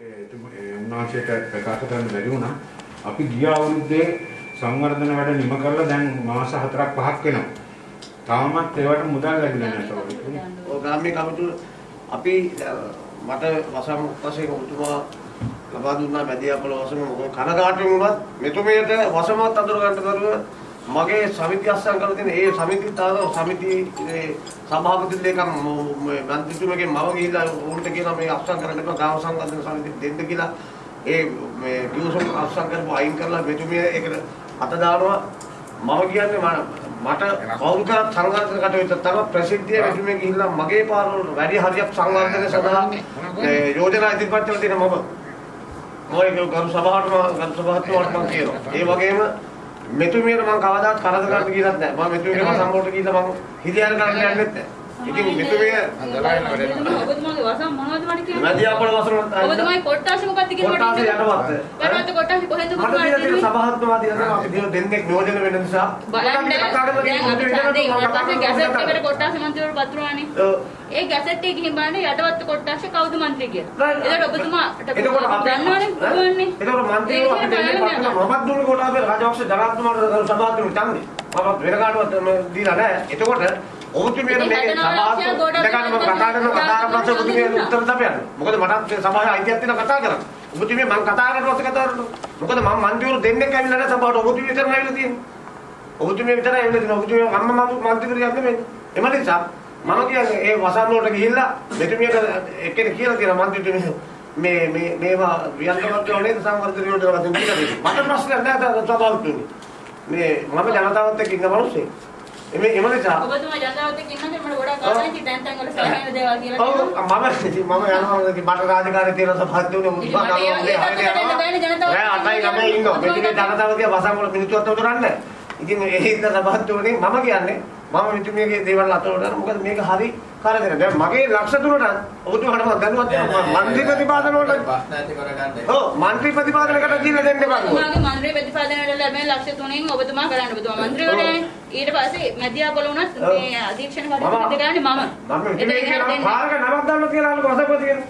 උන්වහන්සේට ප්‍රකාශ කරන්න බැරි වුණා. අපි ගිය අවුරුද්දේ සංවර්ධන වැඩ නිම කරලා දැන් මාස 4ක් 5ක් වෙනවා. තාමත් ඒවට මුදල් ලැබිලා නැහැ සෝරි. ඔය ග්‍රාම්‍ය කමිටුව අපි අ, මට වසම් වශයෙන් ඔබතුමා ලබා දුන්නා මැදියාපල වසම මොකද කනගාටුවෙන් වුණත් මෙතුමියට වසමත් අඳුර ගන්න කරුව මගේ සමිතිය අස්සම් කරලා තියෙන ඒ සමිතිය තාර සමිති ඒ සභාපති ලේකම් මන්ත්‍රීතුමගේ මම ගිහිල්ලා උන්ට කියනවා මේ අස්සම් කරන්න එපා ගාම සංවර්ධන සමිතිය දෙන්න කියලා ඒ මේ කිව්සම් අස්සම් කරපු අයින් කරලා මෙතුමිය ඒකට අත දානවා මම කියන්නේ මම- මට කවුරු කරත් සංවර්ධන කටයුතු තම ප්‍රසිද්ධිය මෙතුමිය ගිහිල්ලා මගේ පාරවල වැඩි හරියක් සංවර්ධන සඳහා ඒ යෝජනා ඉදිරිපත් කරලා තියෙන මම මොයි ගරු සභාවට මම ගරු සභාවට මම කියනවා. ඒ වගේම මෙතුමියට මම කවදාත් කරදර කරන්න කියලාත් නැහැ. මම මෙතුමියට සම්මෝට ගිහිල්ලා මම හිරියල් කරන්න යන්නෙත් නැහැ. ඉතින් මෙතුමිය ඔබතුමාගේ වසම් මොනවද මට කියන්නේ? මැදියාපල වසරට ඔබතුමාගේ කොට්ටාශ මොකක්ද කියන්න. යටවත්ත. යටවත්ත කොට්ටාශ කොහෙන්ද මට ඔබතුමාට තියෙන දෙන්නේ? සභාත්මවා තියෙනවා අපි දින දෙන්නෙක් නියෝජන වෙන නිසා බලන්න දැන් අපි ඡන්දේ ඉවරට පස්සේ ගැසට් එකට කොට කොට්ටාශ මන්ත්‍රීවරු පත්‍රවානේ. ඒ ගැසට් එකේ ගිහින් බලන්න යටවත්ත කොට්ටාශ කවුද මන්ත්‍රී කියලා. එතකොට ඔබතුමාට දන්නවනේ ඔබවන්නේ. එතකොට මන්ත්‍රීව අපි දෙන්නේ මමත් දුන්නේ කොට අපේ රාජපක්ෂ ජනාධිපතිතුමාට සභාත්මක ඡන්දේ මම වෙන කාටවත් දීලා නැහැ එතකොට ඔබතුමියට මේ දෙකම මම කතා කරන කතා කරන පස්සේ ඔබතුමිය උත්තර දෙපියන්න මොකද මටත් මේ සභාවේ අයිතියක් තියෙනවා කතා කරන්න. ඔබතුමිය මම කතා කරන පස්සේ කතා කරනවා. මොකද මම මන්ත්‍රීවරු දෙන්නෙක් ඇවිල්ලා නැහැ සභාවට. ඔබතුමිය විතරයි ඇවිල්ලා තියෙන්නේ. ඔබතුමිය විතරයි ඇවිල්ලා තියෙන්නේ ඔබතුමිය අම්මා මම මන්ත්‍රීවරු යන්නේ එම නිසා මම කියන්නේ ඒ වසන් වලට ගිහිල්ලා මෙතුමියට එක්කෙනෙක් කියලා තියෙනවා මන්ත්‍රීතුමිය. මේ මේ මේවා වියන්කමත් වලේ සංවර්ධන වලින් කියලා දෙනවා. මට ප්‍රශ්නයක් නැහැ සභාවතුනි. මේ මම ජනතාවත් එක්ක ඉන්න මිනිස්සෙක්. එමේ එම නිසා ඔබතුමා ජනතාවත් එක්ක ඉන්නද මට ගොඩක් ආසයි තැන් තැන් වල සෑහෙන දේවල් කියලා ඔව්. මම ඉතින් මම යනවා මට රාජකාරී තියෙන ඒ තත්ත්වයට එන්න බෑනේ ජනතාව. නෑ අටයි ළමයි ඉන්නවා. මේ ටිකේ ජනතාව දිහා වසන් වල මිනිස්සු අත උතරන්නේ. ඉතින් ඒ හින්දා සභාවතුනේ මම කියන්නේ මම මිතුමියගේ දේවල් අත උතරන මොකද මේක හරි කරදර. දැන් මගේ ලක්ෂ තුනට ඔබතුමාට මම දැනුවත් වෙනවා. මන්ත්‍රී ප්‍රතිපාදන වලට ප්‍රශ්න ඇති කරගන්න. ඔව් මන්ත්‍රී ප්‍රතිපාදනකට දීලා දෙන්න බෑ. ඔබතුමාගේ මන්ත්‍රී ප්‍රතිපාදන වල ලැබෙන ලක්ෂ 3න් ඔබතුමා කරන්න ඔබතුමා මන්ත්‍රීවරයානේ. ඊට පස්සේ මැදියාපොළ වුණත් මේ අධීක්ෂණ කටයුතු කරන්නේ මම. මම කියනවා දෙන්නේ. පාරක නමක් දාන්න කියලා අහන්න වසපති කියන.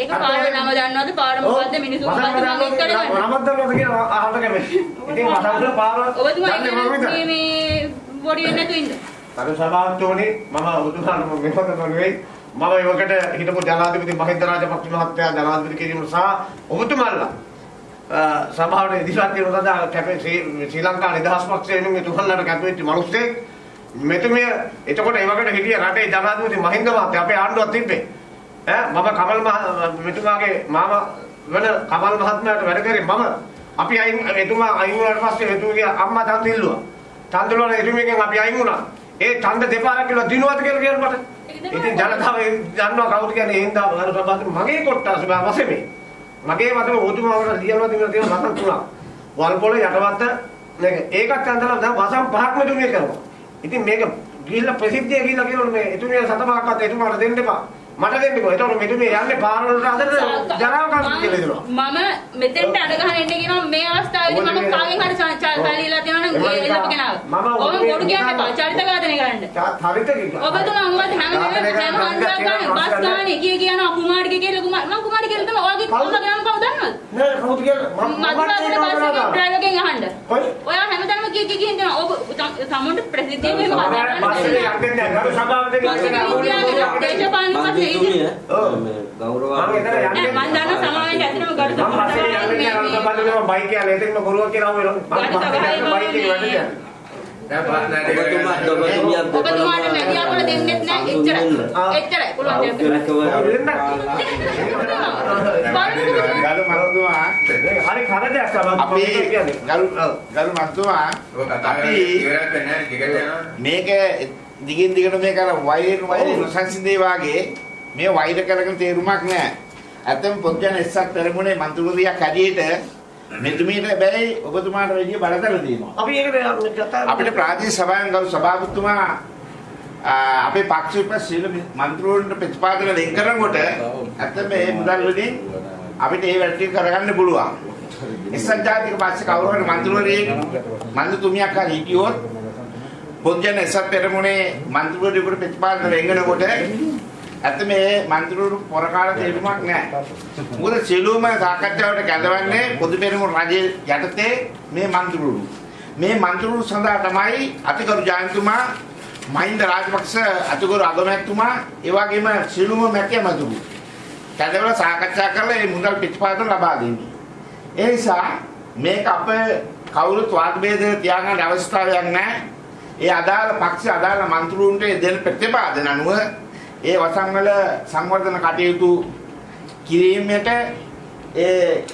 ඒක පාර නම දන්නවද පාර මොකද්ද මිනිස්සු මොකද්ද මම එක්ක කරන්නේ. නමක් දාන්නද කියලා අහන්න කැමති. ඉතින් වසපති පාර ඔබතුමා දන්නේ මම ඉන්නේ විතරයි. මේ මේ බොඩි වෙන්නේ නැතු ඉන්න. අර සභාවතෝනේ මම ඔබතුමාට මම මෙහෙම නෙවෙයි. මම ඒවකට හිටපු ජනාධිපති මහින්ද රාජපක්ෂ මහත්තයා ජනාධිපති කිරීම සහ ඔබතුමාලා අ, සභාවට ඉදිරිපත් කිරීම සඳහා කැපේ ශ්‍රී ශ්‍රී ලංකා නිදහස් පක්ෂය වෙනුවෙන් එතුමන්ලාට කැපෙච්ච මිනිස්සෙක් මෙතුමිය එතකොට ඒවකට හිටිය රටේ ජනාධිපති මහින්ද මහත්තයා අපේ ආණ්ඩුවක් තිබ්බේ ඈ මම කමල් මහ මෙතුමාගේ මාමා වෙන කමල් මහත්මයාට වැඩ කරේ මම අපි අයින් එතුමා අයින් වුණාට පස්සේ එතුමියගේ අම්මා ඡන්ද ඉල්ලුවා ඡන්ද වල එතුමියගෙන් අපි අයින් වුණා. ඒ ඡන්ද දෙපාරක් කියලා දිනුවද කියලා කියන මට ඉතින් ජනතාව දන්නවා කවුද කියන්නේ ඒ හින්දා අර සභාවේ මගේ කොට්ටාස බා වසමේ. මගේ මතම ඔතුමාවට ලියනවා දිනන තියෙන වසන් තුනක්. වල්පොල යටවත්ත මේක. ඒකත් අන්දලා දැන් වසන් පහක්ම දුන්නේ කරනවා. ඉතින් මේක ගිහිල්ලා ප්‍රසිද්ධිය ගිහිල්ලා කියනවා මේ එතුමිය සතපහක්වත් එතුමාට දෙන්න එපා මට දෙන්නකෝ එතකොට මෙතුමිය යන්නේ පාර වලට අතර ජරාව කන්න කියලා දෙනවා මම මෙතෙන්ට අඩ ගහන්න එන්න කියනවා මේ අවස්ථාවේදී මම කාගෙන් හරි සල්ලිලා තියෙනවා නම් එළප කෙනාව. ඔබ මොඩු කියන්නේ පා චරිත ඝාතනය කරන්න. හරිත කිව්වා. ඔබතුමා උඹත් හැම වෙලේම හැම හන්දක් ගන්න බස් ගානේ කිය කියනවා කුමාරිගේ කියලා කුමාර මම කුමාරි කියලා තමයි ඔයාගේ කවුද? ගන්න කවුද දන්නවද? නෑ කවුද කියලා? මම බස් එකේ ඩ්‍රයිවර්ගෙන් අහන්න. ඔයා? හැමදාම කිය කිය කියන දෙනවා ඔබ තමුන්ට ප්‍රසිද්ධියෙන් මෙහෙම කතා බස්සේ කරන්න. යන්නේ නැහැ සභාවට දෙන්න දේශපාලන පස්සේ මේ ගෞරව මම එතන යන්නේ. නෑ මම දන්නවා සමාවෙන් ඇත්තටම ගරු දෙන්න බයික් එකේ එතෙන්ම බොරුව කියලා මම බයික් එකේ වැඩ. ඔබතුමියත් ඔබතුමාට මැදියාපොළ දෙන්නෙත් නෑ එච්චරයි. එච්චරයි. පුළුවන් දෙයක්. ගරු මහතුමා හරි කරදයක් තමයි අපි වෙන්නේ නැහැ ටිකට යනවා. මේක දිගින් දිගට මේක අර වෛරයෙන් වෛරයෙන් නොසන්සිඳේ වාගේ මේ වෛර කරගෙන තේරුමක් නැහැ. ඇත්තම පොත්ජන එස්සක් පෙරමුණේ මන්ත්‍රීවරියක් හැටියට මෙතුමියට බැරි ඔබතුමාට වැඩි බලතල තියෙනවා. අපි කතා අපිට ප්‍රාදේශීය සභාවෙන් ගරු සභාපතිතුමා අපේ පක්ෂ සියලු මන්ත්‍රීවරුන්ට ප්‍රතිපාදන ලෙන් කරනකොට ඇත්තම මේ මුදල් වලින් අපිට ඒ වැඩ ටික කරගන්න පුළුවන්. එක්සත් ජාතික පක්ෂ කවුරු හරි මන්ත්‍රීවරයෙක් මන්ත්‍රීතුමියක් හරි හිටියොත් පොත්ජන එක්සත් පෙරමුණේ මන්ත්‍රීවරයෙකුට ප්‍රතිපාදන ලෙන්ගනකොට ඇත්ත මේ මන්ත්‍රීවරු පොරකාල තේරුමක් නැහැ. මොකද සියලුම සාකච්ඡාවට කැඳවන්නේ පොදු පෙරමුණු රජයේ යටතේ මේ මන්ත්‍රීවරු. මේ මන්ත්‍රීවරු සඳහා තමයි අතිගරු ජයන්තුමා මහින්ද රාජපක්ෂ අතිගරු අගමැතිතුමා ඒ වගේම සියලුම මැතිය මතුරු. කැඳවලා සාකච්ඡා කරලා මේ මුදල් පිටපාතන ලබා දෙන්නේ. ඒ නිසා මේක අප කවුරුත් වාද ભેද තියාගන්න අවස්ථාවක් නැහැ. ඒ අදාළ පක්ෂ අදාළ මන්ත්‍රීවරුන්ට දෙන ප්‍රතිපාදන අනුව ඒ වසංවල සංවර්ධන කටයුතු කිරීමට ඒ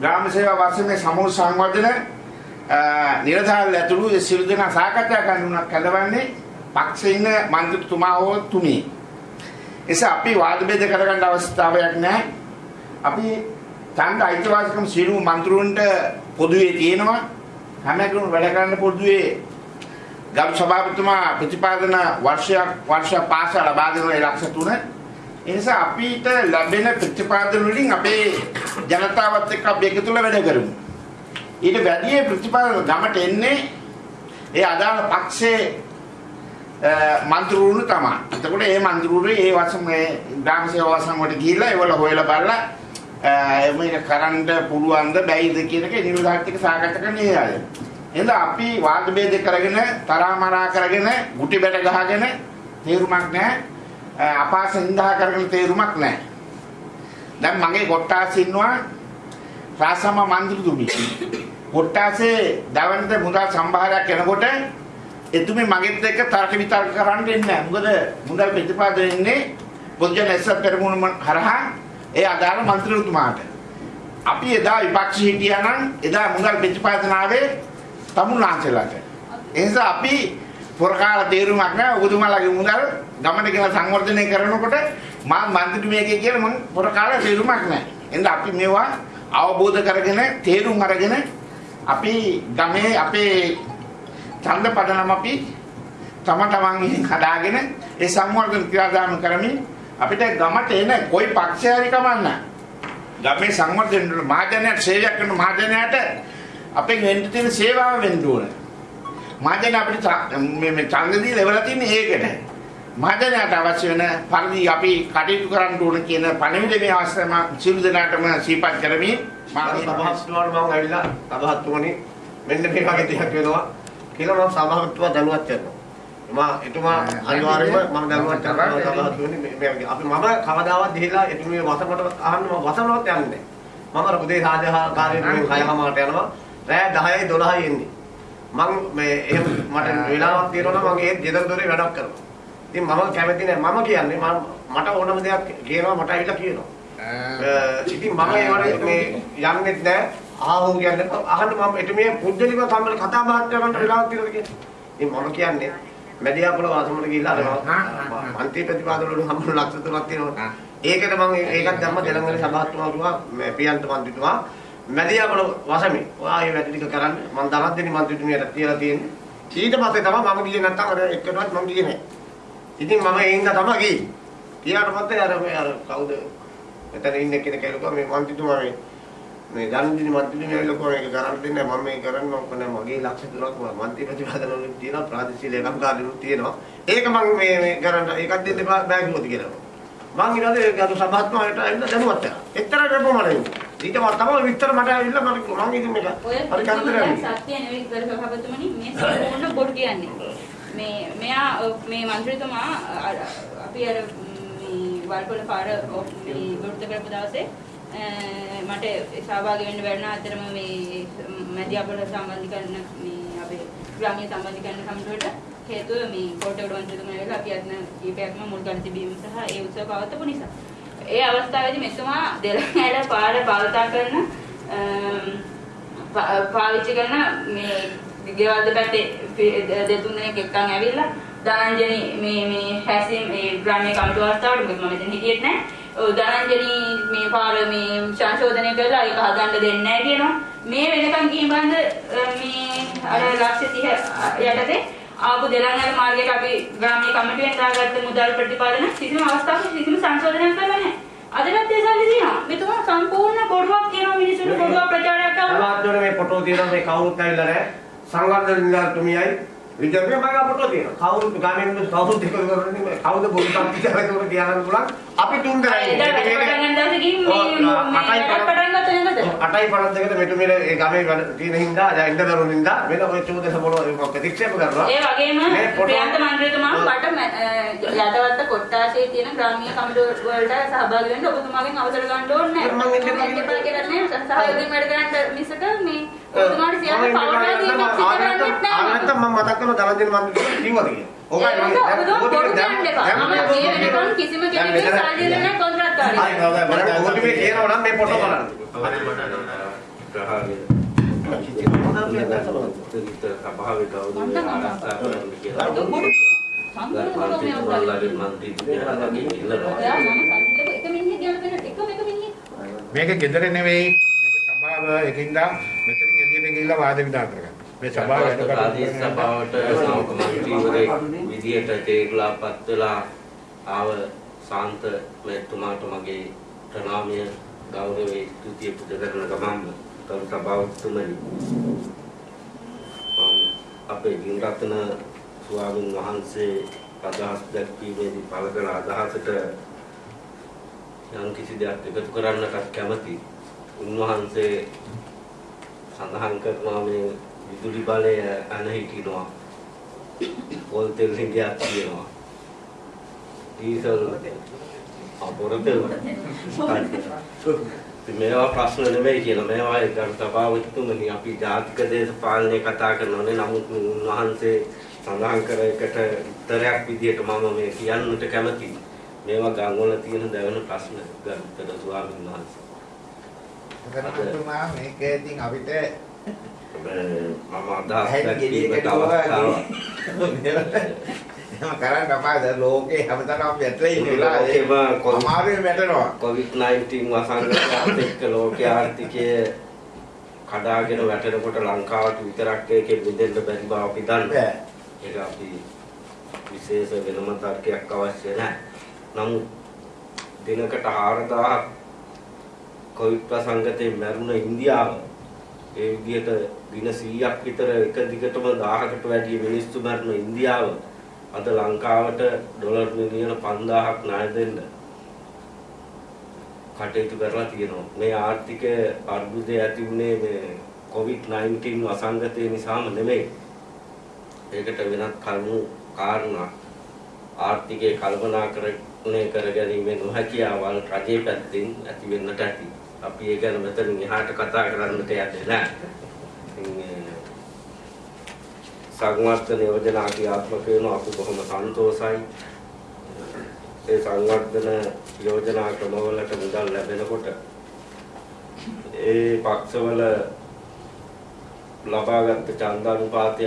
ග්‍රාම සේවා වර්ෂයේ සමූහ සංවර්ධන නිරධාරී ඇතුළු ඒ සියලු දෙනා සාකච්ඡා කරනුනක් කැඳවන්නේ පක්ෂේ ඉන්න මන්ත්‍රීතුමා හෝ තුමී. එසේ අපි වාද ભેද කරගන්න අවස්ථාවක් නැහැ. අපි ඡන්ද අයිතිවාසිකම් සියලු මන්ත්‍රීවරුන්ට පොදුවේ තියෙනවා. හැම කෙනෙකුම වැඩ කරන්න පොදුවේ ගරු සභාපතිතුමා ප්‍රතිපාදන වර්ෂයක් වර්ෂ පාස ලබා දෙන ලක්ෂ 3 ඒ නිසා අපිට ලැබෙන ප්‍රතිපාදන වලින් අපේ ජනතාවත් එක්ක අපි එකතු වෙලා වැඩ කරමු. ඊට වැඩි ප්‍රතිපාදන ගමට එන්නේ ඒ අදාළ පක්ෂයේ මන්ත්‍රීවරු තමයි. එතකොට මේ මන්ත්‍රීවරු ඒ වසම ග්‍රාම සේවා වසම වලට ගිහිල්ලා ඒවල හොයලා බලලා මේක කරන්න පුළුවන්ද බැයිද කියන එක නිර්ධාරිතක සාකච්ඡා කරන්න ඒ අය. එහෙනම් අපි වාද ભેද කරගෙන තරහා මරා කරගෙන ගුටි බැට ගහගෙන තේරුමක් නැහැ. අපාස හින්දා කරගෙන තේරුමක් නැහැ. දැන් මගේ කොට්ටාස් ඉන්නවා රාසම මන්ත්‍රීතුමි. කොට්ටාසේ දවන්ත මුදල් සම්භාරයක් එනකොට එතුමේ මගෙත් එක්ක තර්ක විතර්ක කරන්න ඉන්නේ නැහැ. මොකද මුදල් ප්‍රතිපාදන ඉන්නේ පොදුජන එක්සත් පෙරමුණ හරහා ඒ අදාළ මන්ත්‍රීතුමාට. අපි එදා විපක්ෂ හිටියා නම් එදා මුදල් ප්‍රතිපාදන ආවේ තමුන්ලාන්සලාට. ඒ නිසා අපි පොරකාල තේරුමක් නැහැ. ඔබතුමාලාගේ මුදල් ගමට ගෙන සංවර්ධනය කරනකොට මා මන්ත්‍රීතුමියගේ කියන මම පොරකාල තේරුමක් නැහැ. එහෙනම් අපි මේවා අවබෝධ කරගෙන තේරුම් අරගෙන අපි ගමේ අපේ ඡන්ද පදනම අපි තම තමන් හදාගෙන ඒ සංවර්ධන ක්‍රියාදාම කරමින් අපිට ගමට එන કોઈ පක්ෂය හරි කමන්න. ගමේ සංවර්ධන මහජනයාට සේවයක් කරන මහජනයාට අපෙන් වෙන්න තියෙන සේවාව වෙන්න ඕන. මහජන අපිට මේ මේ ඡන්ද දීලා ඉවරලා තින්නේ ඒකට. මහජනයාට අවශ්‍ය වෙන පරිදි අපි කටයුතු කරන්න ඕන කියන පණිවිඩ මේ අවස්ථාවේ මම සියලු දෙනාටම සිහිපත් කරමින් මම සභාපතිතුමාට මම ඇවිල්ලා සභාපතිතුමනි මෙන්න මේ වගේ දෙයක් වෙනවා කියලා මම සභාපතිතුමා දැනුවත් කරනවා. මම එතුමා අනිවාර්යයෙන්ම මම දැනුවත් කරනවා සභාපතිතුමනි මේ අපි මම කවදාවත් ගිහිල්ලා එතුමිය වසමට අහන්න මම වසමනවත් යන්නේ නැහැ. මම උදේ රාජකාරියේ 6:00ට යනවා. රෑ 10යි 12යි එන්නේ. මම මේ එහෙම මට වෙලාවක් තියෙනවා නම් මම ඒ ගෙදර දොරේ වැඩක් කරනවා. ඉතින් මම කැමති නෑ මම කියන්නේ මට ඕනම දෙයක් කියනවා මට ඇවිල්ලා කියනවා. ඉතින් මම ඒවට මේ යන්නෙත් නෑ ආහෝ කියන්නේ අහන්න මම එතුමිය පුද්ගලිකව සම්බන්ධ කතා බහක් කරන්න වෙලාවක් තියෙනවද කියලා. ඉතින් මම කියන්නේ මැදියාපුල වාසමට ගිහිල්ලා අර මන්ත්‍රී ප්‍රතිපාදන වල හම්බුන ලක්ෂ තුනක් තියෙනවා. ඒකට මම ඒකත් දැම්ම දෙලංගලේ සභාත්මකතුමා කිව්වා පියන්ත මන්ත්‍රීතුමා මැදියාපුල වාසමි ඔයා මේ වැඩ ටික කරන්න මම දහස් දෙනි මන්ත්‍රීතුමියට තියලා තියෙන්නේ. ඊට පස්සේ තමයි මම ගියේ නැත්තම් අර එක්කටවත් මම ගියේ නෑ. ඉතින් මම ඒ හින්දා තමයි ගියේ. ගියාට පස්සේ අර මේ අර කවුද මෙතන ඉන්න කෙනෙක් කියලා මේ මන්ත්‍රීතුමා මේ මේ ධනදිනි මන්ත්‍රීතුමා ඇවිල්ලා කොහොම මේක කරන්න දෙන්නේ මම මේක කරන්න ඕක නෑ මගේ ලක්ෂ තුනක් මන්ත්‍රී ප්‍රතිපාදන වලින් තියෙනවා ප්‍රාදේශීය ලේකම්කාරීනුත් තියෙනවා. ඒක මම මේ මේ කරන්න ඒකත් දෙන්න බෑ කිව්වද කියලා. මං ඊළඟට ගරු සභාත්මකට ඇවිල්ලා දැනුවත් කරා. එක්තරා කරපොමලේ. ඊට මම තමයි විස්තර මට ඇවිල්ලා මට මම ඉතින් මේක හරි කරදරයි. සත්‍ය නෙවෙයි ඉතින් සභාපතිතුමනි මේ සම්පූර්ණ බොඩ් කියන්නේ. මේ මෙයා මේ മന്ത്രിතුමා අපි අර මේ වල්පොළ පාර මේ විරුද්ධ කරපු දවසේ මට සහභාගී වෙන්න බැරි නම් අතරම මේ මැදිහත්වල සම්බන්ධීකරණ මේ අපේ ග්‍රාමීය සම්බන්ධීකරණ සමිතියට හේතුව මේ කෝට්ටේ උඩ මන්ත්‍රීතුමා වෙලා අපි අද කීපයක්ම මුල් කරලා තිබීම සහ ඒ උත්සව පවත්වපු නිසා ඒ අවස්ථාවේදී මෙතුමා දෙලඟට පාර භාවිතා කරන පාවිච්චි කරන මේ ගෙවල් දෙපැත්තේ දෙතුන් දෙනෙක් එක්කන් ඇවිල්ලා ධනංජනි මේ මේ හැසින් මේ ග්‍රාමීය කමිටුව අවස්ථාවට මොකද මම මෙතන හිටියෙත් නැහැ. ඔව් ධනංජනි මේ පාර මේ සංශෝධනය කරලා ඒක හදන්න දෙන්නේ නැහැ කියනවා. මේ වෙනකන් ගිහින් බඳ මේ අර ලක්ෂ 30 යටතේ ආපු දෙලංගල මාර්ගයට අපි ග්‍රාමීය කමිටුවෙන් දාගත්ත මුදල් ප්‍රතිපාදන කිසිම අවස්ථාවක කිසිම සංශෝධනයක් කරලා නැහැ. අදටත් ඒ සල්ලි තියෙනවා. මෙතුමා සම්පූර්ණ බොරුවක් කියනවා මිනිස්සුන්ට බොරුවක් ප්‍රචාරයක් කරනවා. සමාජවල මේ ෆොටෝ තියෙනවා මේ කවුරුත් ඇවිල්ලා නැහැ. සංවර්ධන නිලධාරිතුමියයි විද්‍යාවේ මම අපට තියෙනවා. කවුරුත් ගාමින් කවුරුත් එකතු කරන්නේ කවුද බොරුවක් කියලා ඒක කියන්න පුළුවන්. අපි තුන් දෙනා එදා වැඩ පටන් ගන්න දවසේ ගිහින් මේ අටයි පළක් දෙකට මෙතු මෙල ඒ ගමේ තියෙන හින්දා දැන් ඉන්න දරුවෝ හින්දා වෙන ඔය චෝදස මොන ප්‍රතික්ෂේප කරනවා. ඒ වගේම ප්‍රියන්ත මන්ත්‍රීතුමා මට යටවත්ත කොට්ටාසේ තියෙන ග්‍රාමීය කමිටු වලට සහභාගී වෙන්න ඔබතුමාගෙන් අවසර ගන්න ඕනේ මම ඉන්නේ නැහැ. මම එපා කියලා නෑ. සහයෝගයෙන් වැඩ කරන්න මිසක මේ ඔබතුමාට සියල්ල පවරලා දීමක් කරන්නේත් නෑ. ආනන්ත මම මතක් කරනවා දලන්ජන මන්ත්‍රීතුමා කිව්වද කියලා. ඕකයි මම ඔබතුමා බොරු කියන්න එපා. මම මේ වෙනකන් කිසිම කෙනෙකුට සල්ලි දෙන්නේ නැහැ කොන්ත්‍රාත්කාරී. මම ඔබතුමේ කියනවා නම් මේ ෆොටෝ බලන්න. සභාවේ ගෞරවය ආරක්ෂා කරන්න කියලා. ඒක බොරු කියනවා. සම්පූර්ණ බොරු මේ මන්ත්‍රීතුමාලාගේ මන්ත්‍රීතුමාලාගේ ඉල්ලනවා. ඔයා මම සල්ලි දෙක එක මිනිහෙක් ගැන වෙන එකම එක මිනිහෙක්. මේක ගෙදර නෙවෙයි. මේක සභාව එකින්ද මෙතනින් එළියට ගිහිල්ලා වාද විවාද කරගන්න. මේ සභාව වැඩ ප්‍රාදේශ සභාවට මන්ත්‍රීවරයෙක් විදියට තේරුලා පත් වෙලා ආව ශාන්ත මෙතුමාට මගේ ප්‍රණාමය ගෞරවයේ ස්තුතිය පුද කරන ගමන්ම කරු සභාවතුමනි. මම අපේ ගින්රත්න ස්වාමීන් වහන්සේ අදහස් දැක්වීමේදී පළ කළ අදහසට යම් කිසි දෙයක් එකතු කරන්නට කැමති. උන්වහන්සේ සඳහන් කරනවා මේ විදුලි බලය අන හිටිනවා. පොල් තෙල් හිඟයක් තියෙනවා. ඩීසල් අපොරතෙල්. මේවා ප්‍රශ්න නෙමෙයි කියන මේවා ඒ ගරු සභාවතුමනි අපි ජාතික දේශපාලනය කතා කරනවානේ. නමුත් උන්වහන්සේ සඳහන් කර එකට උත්තරයක් විදිහට මම මේ කියන්නට කැමතියි. මේවා ගම්වල තියෙන දැවෙන ප්‍රශ්න ගරුතර ස්වාමීන් වහන්සේ. එතනතුමා මේක ඉතින් අපිට මම අදහස් එහෙම කරන්න අපාද ලෝකේ හැමතැනම වැටලා ඉන්න ලෝකෙම වෙලාවේ කො- අමාරුවෙන් වැටෙනවා. COVID-19 වසංගතයත් එක්ක ලෝකයේ ආර්ථිකය කඩාගෙන වැටෙනකොට ලංකාවට විතරක් ඒකෙ මිදෙන්න බැරි බව අපි දන්නවා. ඒක අපි විශේෂ වෙනම තර්කයක් අවශ්‍ය නැහැ. නමුත් දිනකට 4000ක් කොවිඩ් වසංගතයෙන් මැරුණ ඉන්දියාව ඒ විදිහට දින 100ක් විතර එක දිගටම 1000කට වැඩි මිනිස්සු මැරුණ ඉන්දියාව අද ලංකාවට ඩොලර් මිලියන 5000ක් ණය දෙන්න කටයුතු කරලා තියෙනවා. මේ ආර්ථික අර්බුදය ඇති වුණේ මේ COVID-19 වසංගතය නිසාම නෙමෙයි. ඒකට වෙනත් කරුණු කාරණා ආර්ථිකය කල්පනාකරණය කර කුණේ කර ගැනීමේ නොහැකියාවල් රජයේ පැත්තෙන් ඇති වෙන්නට ඇති. අපි ඒ ගැන මෙතන එහාට කතා කරන්නට යන්නේ නැහැ. සංවර්ධන යෝජනා ක්‍රියාත්මක වෙන අපි බොහොම සන්තෝසයි. ඒ සංවර්ධන යෝජනා ක්‍රමවලට මුදල් ලැබෙනකොට ඒ පක්ෂවල ලබාගත් ඡන්දානුපාතය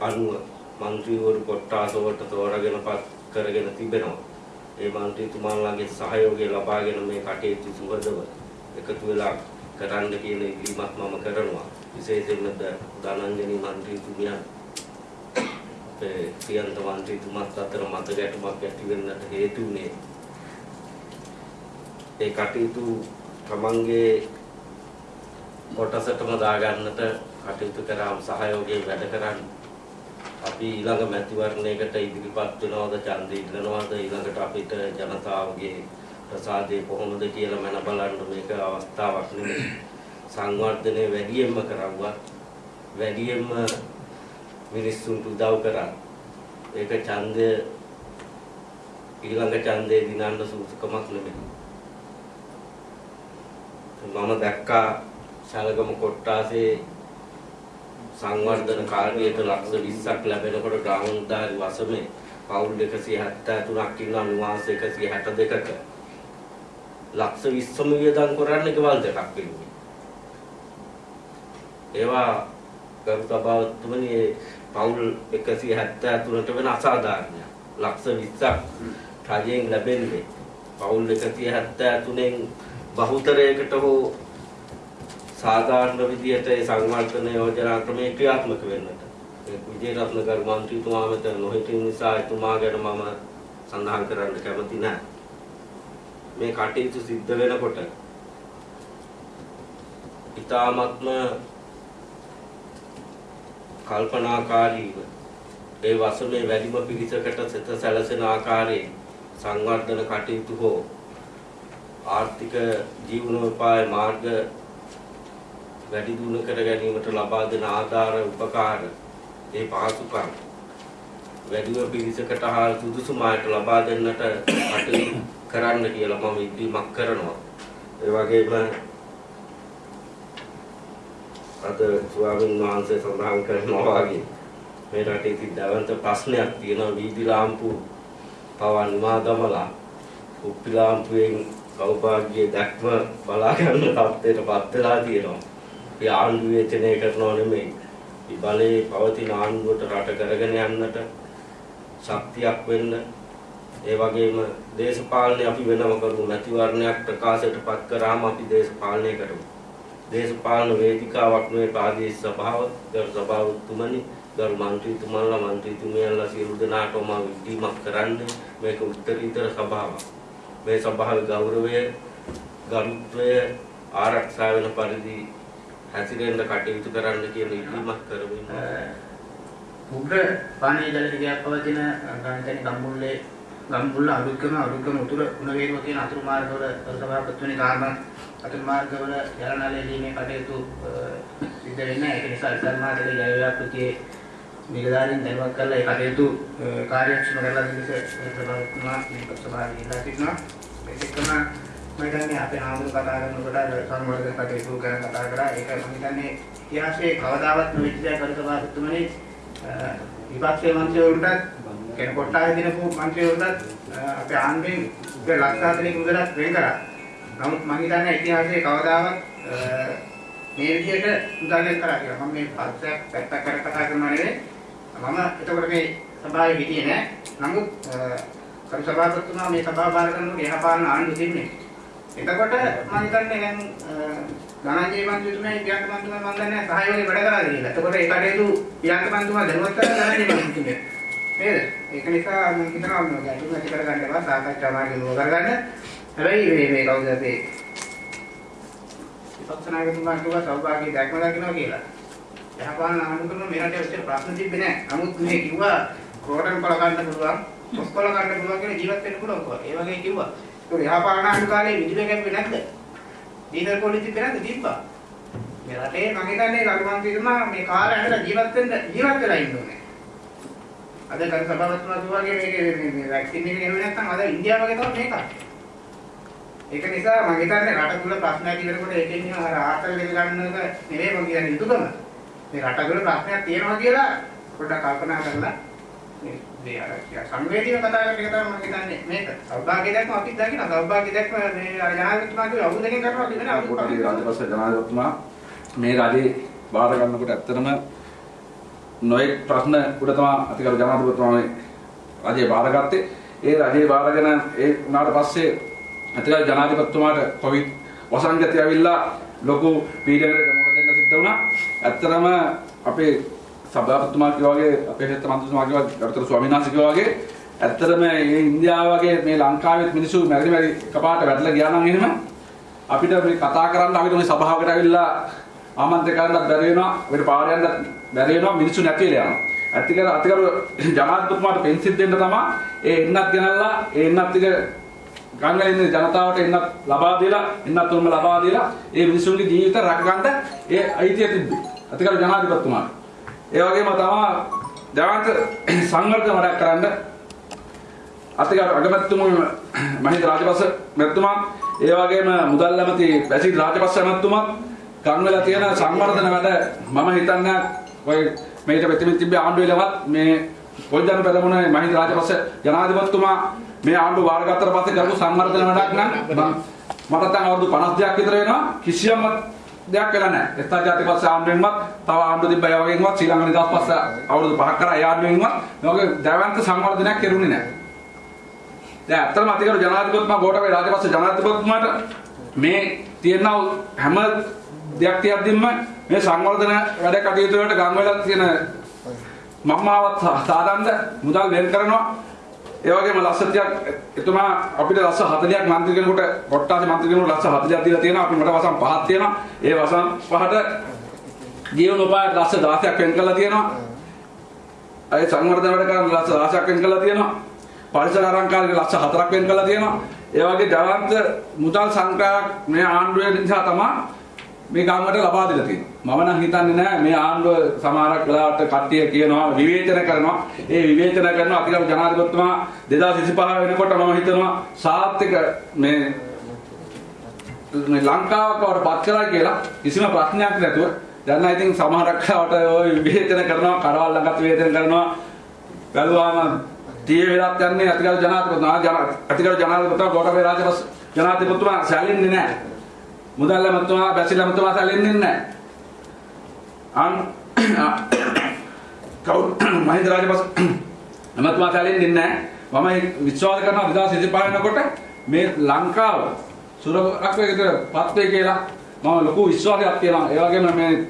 අනුව മന്ത്രിയോട് കൊട്ടാസോട്ട് തോരകനപ്പത്ത് කරගෙන තිබෙනවා. ඒ මන්ත්‍රීතුමාණන්ගේ සහයෝගය ලබාගෙන මේ කටයුතු සුහදව එකතු වෙලා කරන්න කියන ඉල්ලීමක් මම කරනවා. විශේෂයෙන්ම ධනංජනී මන්ත්‍රීතුමියන් ප්‍රියන්ත මන්ත්‍රීතුමාත් අතර මත ගැටුමක් ඇති වෙන්නට හේතු වුණේ ඒ කටයුතු තමන්ගේ කොටසටම දාගන්නට කටයුතු කරාම සහයෝගයෙන් වැඩ කරන්නේ අපි ඊළඟ මැතිවරණයකට ඉදිරිපත් වෙනවද ඡන්දය ඉල්ලනවද ඊළඟට අපිට ජනතාවගේ ප්‍රසාදය කොහොමද කියලා මන බලන්න මේක අවස්ථාවක් නෙමෙයි සංවර්ධනය වැඩියෙන්ම කරවුවත් වැඩියෙන්ම මිනිස්සුන්ට උදව් කරා. ඒක ඡන්දය ඊළඟ ඡන්දේ දිනන්න සුසුකමක් නෙමෙයි. මම දැක්කා ශලගම කොට්ටාසේ සංවර්ධන කාර්යයට ලක්ෂ 20ක් ලැබෙනකොට ග්‍රාමෝද්ධාරි වසමේ පවුල් 173ක් ඉන්නවා නිවාස 162ක ලක්ෂ 20ම වියදම් කරන්න ගෙවල් දෙකක් වෙන්නේ. ඒවා ගරු සභාවතුමනි ඒ පවුල් 173ට වෙන අසාධාරණයක්. ලක්ෂ 20ක් රජයෙන් ලැබෙන්නේ. පවුල් 173න් බහුතරයකට හෝ සාධාරණ විදියට ඒ සංවර්ධන යෝජනා ක්‍රමයේ ක්‍රියාත්මක වෙන්නට. ඒ විජේරත්න ගරු මන්ත්‍රීතුමා මෙතන නොහිටින නිසා එතුමා ගැන මම සඳහන් කරන්න කැමති නැහැ. මේ කටයුතු සිද්ධ වෙනකොට ඊ타මත්ම කල්පනාකාරීව ඒ වසමේ වැඩිම පිරිසකට සිත සැලසෙන ආකාරයෙන් සංවර්ධන කටයුතු හෝ ආර්ථික ජීවනෝපාය මාර්ග වැඩි දියුණු කර ගැනීමට ලබා දෙන ආධාර උපකාර ඒ පහසුකම් වැඩිම පිරිසකට හා සුදුසුමායට ලබා දෙන්නට කටයුතු කරන්න කියලා මම ඉල්ලීමක් කරනවා. ඒ වගේම අද ස්වාමීන් වහන්සේ සඳහන් කරනවා වගේ මේ රටේ තිදවන්ත ප්‍රශ්නයක් තියෙනවා වීදි ලාම්පු පවන් නිවා දමලා කුප්පි ලාම්පුවෙන් සෞභාග්‍ය දැක්ම බලා ගන්න තත්ත්වයට පත් වෙලා තියෙනවා. ඒ ආණ්ඩුව වේචනය කරනව නෙමෙයි. මේ බලේ පවතින ආණ්ඩුවට රට කරගෙන යන්නට ශක්තියක් වෙන්න ඒ වගේම දේශපාලනය අපි වෙනම කරමු නැතිවරණයක් ප්‍රකාශයට පත් කරාම අපි දේශපාලනය කරමු. දේශපාලන වේදිකාවක් මේ ප්‍රාදේශීය සභාව ගරු සභාවතුමනි ගරු මන්ත්‍රීතුමන්ලා මන්ත්‍රීතුමියන්ලා සියලු දෙනාටම විදීමක් කරන්න මේක උත්තරීතර සභාවක්. මේ සභාවේ ගෞරවය ගරුත්වය ආරක්ෂා වෙන පරිදි හැසිරෙන්න කටයුතු කරන්න කියන ඉල්ලීමක් කරමින්. උග්‍ර පානීය ජල දිගයක් පවතින ගාන්තනි ගම්මුල්ලේ ගම්මුල්ල අලුත්කම අලුත්කම උතුර උණවේරුව කියන අතුරු මාර්ගවල සභාපතිතුමනි කාර්ම අතුරු මාර්ගවල ජලනාලය දීමේ කටයුතු සිද්ධ වෙන්නේ ඒක නිසා ඉස්සල් මාතලේ ජල ව්‍යාපෘතියේ නිලධාරීන් දැනුවත් කරලා ඒ කටයුතු කාර්යක්ෂම කරලා දෙන්න සභාවතුමා මේ සභාවේ ඉල්ලා සිටිනවා. ඒකම මම හිතන්නේ අපේ ආමුරු කතා කරනකොට සංවර්ධන කටයුතු ගැන කතා කරා ඒක මම හිතන්නේ ඉතිහාසයේ කවදාවත් නොවිච්ච දෙයක් කර සභාවතුමනි විපක්ෂයේ මන්ත්‍රීවරුන්ටත් කියන කොට්ටාය දිනපු මන්ත්‍රීවරුන්ටත් අපේ ආණ්ඩුවෙන් උගේ ලක්ෂ 40ක මුදලක් වෙන් කරා. නමුත් මම හිතන්නේ ඉතිහාසයේ කවදාවත් මේ විදිහට මුදල් වෙන් කරා කියලා. මම මේ පස්සක් පැත්තක් කර කතා කරනවා නෙවෙයි. මම එතකොට මේ සභාවේ හිටියේ නෑ. නමුත් කරු සභාපතිතුමා මේ සභාව බාර කරනකොට එහා පාලන ආණ්ඩුව තිබුණේ. එතකොට මම හිතන්නේ දැන් ධනංජය මන්ත්‍රීතුමා පියන්ත මන්ත්‍රීතුමා මම දන්නේ නැහැ සහයෝගය වැඩ කරලා කියලා. එතකොට ඒ කටයුතු පියන්ත මන්ත්‍රීතුමා දැනුවත් කරලා ධනංජය මන්ත්‍රීතුමා. නේද? ඒක නිසා මම හිතනවා මේ ගැටුම් ඇති කරගන්න බා සාකච්ඡා මාර්ගෙ නුව කරගන්න. හැබැයි මේ මේ කවුද අපේ විපක්ෂ නායකතුමා කිව්වා සෞභාග්‍ය දැක්ම දකින්නවා කියලා. යහපාලන ආණ්ඩු කරන මේ රටේ ඔච්චර ප්‍රශ්න තිබ්බේ නැහැ. නමුත් මේ කිව්වා ක්‍රෝටන් පළ ගන්න පුළුවන්, පොස්කොල ගන්න පුළුවන් කියලා ජීවත් වෙන්න පුළුවන් කිව්වා. ඒ වගේ කිව්වා. ඒක යහපාලන ආණ්ඩු කාලේ විදුලිය කැපුවේ නැද්ද? දීනර් පොලිසි තිබ්බේ තිබ්බා. මේ රටේ මම හිතන්නේ කර්මාන්තීතුමා මේ කාලය ඇඳලා ජීවත් වෙන්න ජීවත් වෙලා ඉන්න ඕනේ. අද කර සභාවතුමා කිව්වාගේ මේක මේ වැක්සින් එක ගෙනුවේ නැත්නම් අද ඉන්දියාව වගේ තමයි මේක. ඒක නිසා මම හිතන්නේ රට තුල ප්‍රශ්න ඇති වෙනකොට ඒකෙන් නිකන් අර ආතල් දෙක ගන්න එක නෙවෙයි මම කියන්නේ යුතුයකම. මේ රට තුල ප්‍රශ්නයක් තියෙනවා කියලා පොඩ්ඩක් කල්පනා කරලා මේ අර සංවේදීව කතා කරන එක තමයි මම හිතන්නේ මේක. සෞභාග්‍ය දැක්ම අපි දකින්න සෞභාග්‍ය දැක්ම මේ ජනාධිපතිතුමා කිව්ව අවුල් දෙකෙන් කරනවා කියන අවුල් කොටි රාජපක්ෂ ජනාධිපතිතුමා මේ රජේ බාර ගන්නකොට ඇත්තටම නොයෙක් ප්‍රශ්න උඩ තමයි අතිගරු ජනාධිපතිතුමා මේ රජේ බාරගත්තේ. ඒ රජේ බාරගෙන ඒ උනාට පස්සේ අතිගරු ජනාධිපතිතුමාට කොවිඩ් වසංගතය ඇවිල්ලා ලොකු පීඩනයකට මුහුණ දෙන්න සිද්ධ වුණා. ඇත්තටම අපේ සභාපතිතුමා කිව්වා වගේ අපේ හෙත් මන්ත්‍රීතුමා කිව්වා ගරුතර ස්වාමීන් වහන්සේ කිව්වා වගේ ඇත්තටම මේ ඉන්දියාව වගේ මේ ලංකාවෙත් මිනිස්සු මැරි මැරි එකපාරට වැටලා ගියා නම් එහෙම අපිට මේ කතා කරන්න අපිට මේ සභාවකට ඇවිල්ලා ආමන්ත්‍රණය කරන්නත් බැරි වෙනවා අපිට පාර යන්න බැරි වෙනවා මිනිස්සු නැති වෙලා යනවා. ඇත්තකර අතිකරු ජනාධිපතිතුමාට පෙන්සිල් දෙන්න තමයි ඒ එන්නත් ගෙනල්ලා ඒ එන්නත් ටික ගංගල ඉන්න ජනතාවට එන්නත් ලබා දීලා එන්නත් උන්ම ලබා දීලා ඒ මිනිස්සුන්ගේ ජීවිත රැකගන්න ඒ අයිතිය තිබ්බේ. අතිකරු ජනාධිපතිතුමාට. ඒ වගේම තමයි දවන්ත සංවර්ධන වැඩක් කරන්න අතිගරු අගමැතිතුමා මහින්ද රාජපක්ෂ මැතිතුමා ඒ වගේම මුදල් ඇමති බැසිල් රාජපක්ෂ මැතිතුමා ගම්වල තියෙන සංවර්ධන වැඩ මම හිතන්නේ ඔය මේක ප්‍රතිමිති තිබ්බේ ආණ්ඩුවේලවත් මේ පොල්ජන පෙරමුණේ මහින්ද රාජපක්ෂ ජනාධිපතිතුමා මේ ආණ්ඩුව වාරගත්තට පස්සේ කරපු සංවර්ධන වැඩක් නම් මට දැන් අවුරුදු 52ක් විතර වෙනවා. කිසියම් දෙයක් වෙලා නැහැ. එස්ථා ජාති පස්සේ ආණ්ඩුවෙන්වත් තව ආණ්ඩු තිබ්බ ඒ වගේමවත් ශ්‍රී ලංකා නිදහස් පස්සේ අවුරුදු 5ක් කරා ඒ ආණ්ඩුවෙන්වත් මේ වගේ දැවන්ත සංවර්ධනයක් කෙරුණේ නැහැ. දැන් අත්‍තරම අතිගරු ජනාධිපතිතුමා ගෝඨාභය රාජපක්ෂ ජනාධිපතිතුමාට මේ තියෙන හැම දෙයක් තියද්දිම මේ සංවර්ධන වැඩ කටයුතු වලට ගම් වල තියෙන මම්මාවත් සාදන්න මුදල් වෙන් කරනවා ඒ වගේම ලක්ෂ 30ක් එතුමා අපිට ලක්ෂ 40ක් මන්ත්‍රී කෙනෙකුට කොට්ටාසේ මන්ත්‍රී කෙනෙකුට ලක්ෂ 40ක් දීලා තියෙනවා අපි මට වසම් පහක් තියෙනවා ඒ වසම් පහට ජීවන උපායට ලක්ෂ 16ක් වෙන් කරලා තියෙනවා. අය සංවර්ධන වැඩ කරන ලක්ෂ 16ක් වෙන් කරලා තියෙනවා. පරිසර අලංකාරයට ලක්ෂ 4ක් වෙන් කරලා තියෙනවා. ඒ වගේ ජවන්ත මුදල් සංග්‍රහයක් මේ ආණ්ඩුවේ නිසා තමයි මේ ගාමකට ලබා දීලා තියෙනවා. මම නම් හිතන්නේ නෑ මේ ආණ්ඩුව සමහරක් වෙලාවට කට්ටිය කියනවා විවේචන කරනවා. ඒ විවේචන කරන අතිගම ජනාධිපතිතුමා 2025 වෙනකොට මම හිතනවා සාර්ථක මේ මේ ලංකාවක් බවට පත් කරා කියලා කිසිම ප්‍රශ්නයක් නැතුව දැන් නම් ඉතින් සමහරක් වෙලාවට ওই විවේචන කරනවා කරවල් ළඟත් විවේචන කරනවා බැලුවාම tie වෙලත් යන්නේ අතිගම ජනාධිපතිතුමා ජන අතිගම ජනාධිපතිතුමා ගෝඨාභය රාජපක්ෂ ජනාධිපතිතුමා සැලෙන්නේ නැහැ මුදල් ඇමතුමා බැසිල් ඇමතුමා සැලෙන්නේ නැහැ අන් කවුරු මහින්ද රාජපක්ෂ ඇමතුමා සැලෙන්නේ නැහැ මම විශ්වාස කරනවා 2025 වෙනකොට මේ ලංකාව සුරක්ෂිතව පත් වේ කියලා මම ලොකු විශ්වාසයක් තියෙනවා. ඒ වගේම මේ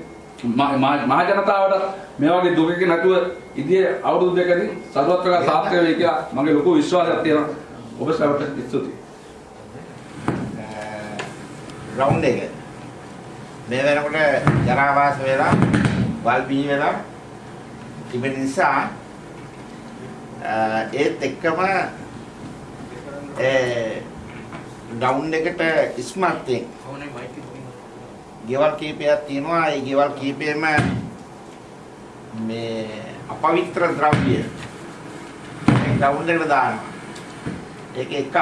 මහ ජනතාවට මේ වගේ දුකක නැතුව ඉදිරියේ අවුරුදු දෙකකින් සරුවත් ප්‍රකාශ සාර්ථක වෙයි කියලා මගේ ලොකු විශ්වාසයක් තියෙනවා. ඔබ සවට ස්තුතියි. ග්‍රවුන්ඩ් එක. මේ වෙනකොට ජනාවාස වෙලා වල් බිහි වෙලා තිබෙන නිසා ඒත් එක්කම ඒ ඩවුන් එකට ස්මාර්ට් ගෙවල් කීපයක් තියෙනවා. ඒ ගෙවල් කීපෙම මේ අපවිත්‍ර ද්‍රව්‍ය. ග්‍රවුන්ඩ් එකට දානවා. ඒක එකක්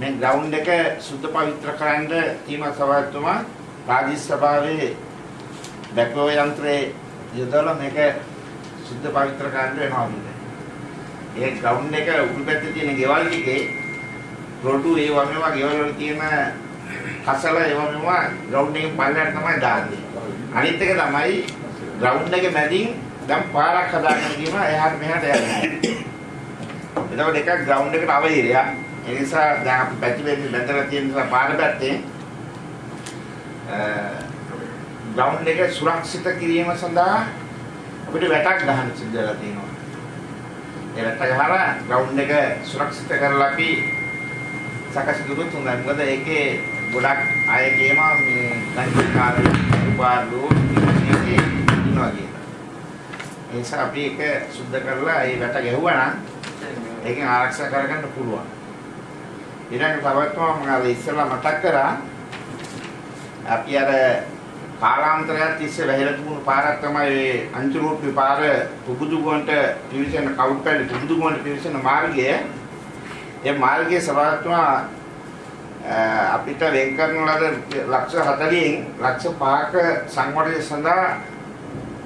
මේ ග්‍රවුන්ඩ් එක සුද්ධ පවිත්‍ර කරන්න තීම සභාවතුමා රාජ්‍ය සභාවේ බැකෝ යන්ත්‍රයේ යොදලා මේක සුද්ධ පවිත්‍ර කරන්න වෙනවා කියන්නේ. ඒ ග්‍රවුන්ඩ් එක උඩු පැත්තේ තියෙන ගෙවල් ටිකේ රොඩු ඒ වගේම ගෙවල් වල තියෙන කසල ඒ වගේම ග්‍රවුන්ඩ් එකේ පල්ලයට තමයි දාන්නේ. අනිත් එක තමයි ග්‍රවුන්ඩ් එකේ මැදින් දැන් පාරක් හදාගෙන ගියම එහාට මෙහාට යන්නේ. එතකොට එකක් ග්‍රවුන්ඩ් එකට අවහිරයක්. ඒ නිසා දැන් අපි පැති වෙන්නේ බැඳලා තියෙන නිසා පාර පැත්තේ ග්‍රවුන්ඩ් එක සුරක්ෂිත කිරීම සඳහා අපිට වැටක් ගන්න සිද්ධ වෙලා තියෙනවා. ඒ වැට ගහලා ග්‍රවුන්ඩ් එක සුරක්ෂිත කරලා අපි සකස් කරුත් හොඳයි. මොකද ඒකේ ගොඩක් අය කියනවා මේ ගංජිකාරී උපාඩු මේකේ ඉන්නවා කියලා. ඒ නිසා අපි ඒක සුද්ධ කරලා ඒ වැට ගැහුවා නම් ඒකෙන් ආරක්ෂා කරගන්න පුළුවන්. ඊළඟ තවත්ම මම අර ඉස්සෙල්ලා මතක් කරා? අපි අර කාලාන්තරයක් තිස්සේ වැහිලා තිබුණු පාරක් තමයි ඒ අංචුරෝප්පි පාර පුබුදුගොන්ට පිවිසෙන කවුරුපැලි පුබුදුගොන්ට පිවිසෙන මාර්ගය. ඒ මාර්ගයේ සභාවත්වම අපිට වෙන් කරන ලද ලක්ෂ 40න් ලක්ෂ 5ක සංවර්ධනය සඳහා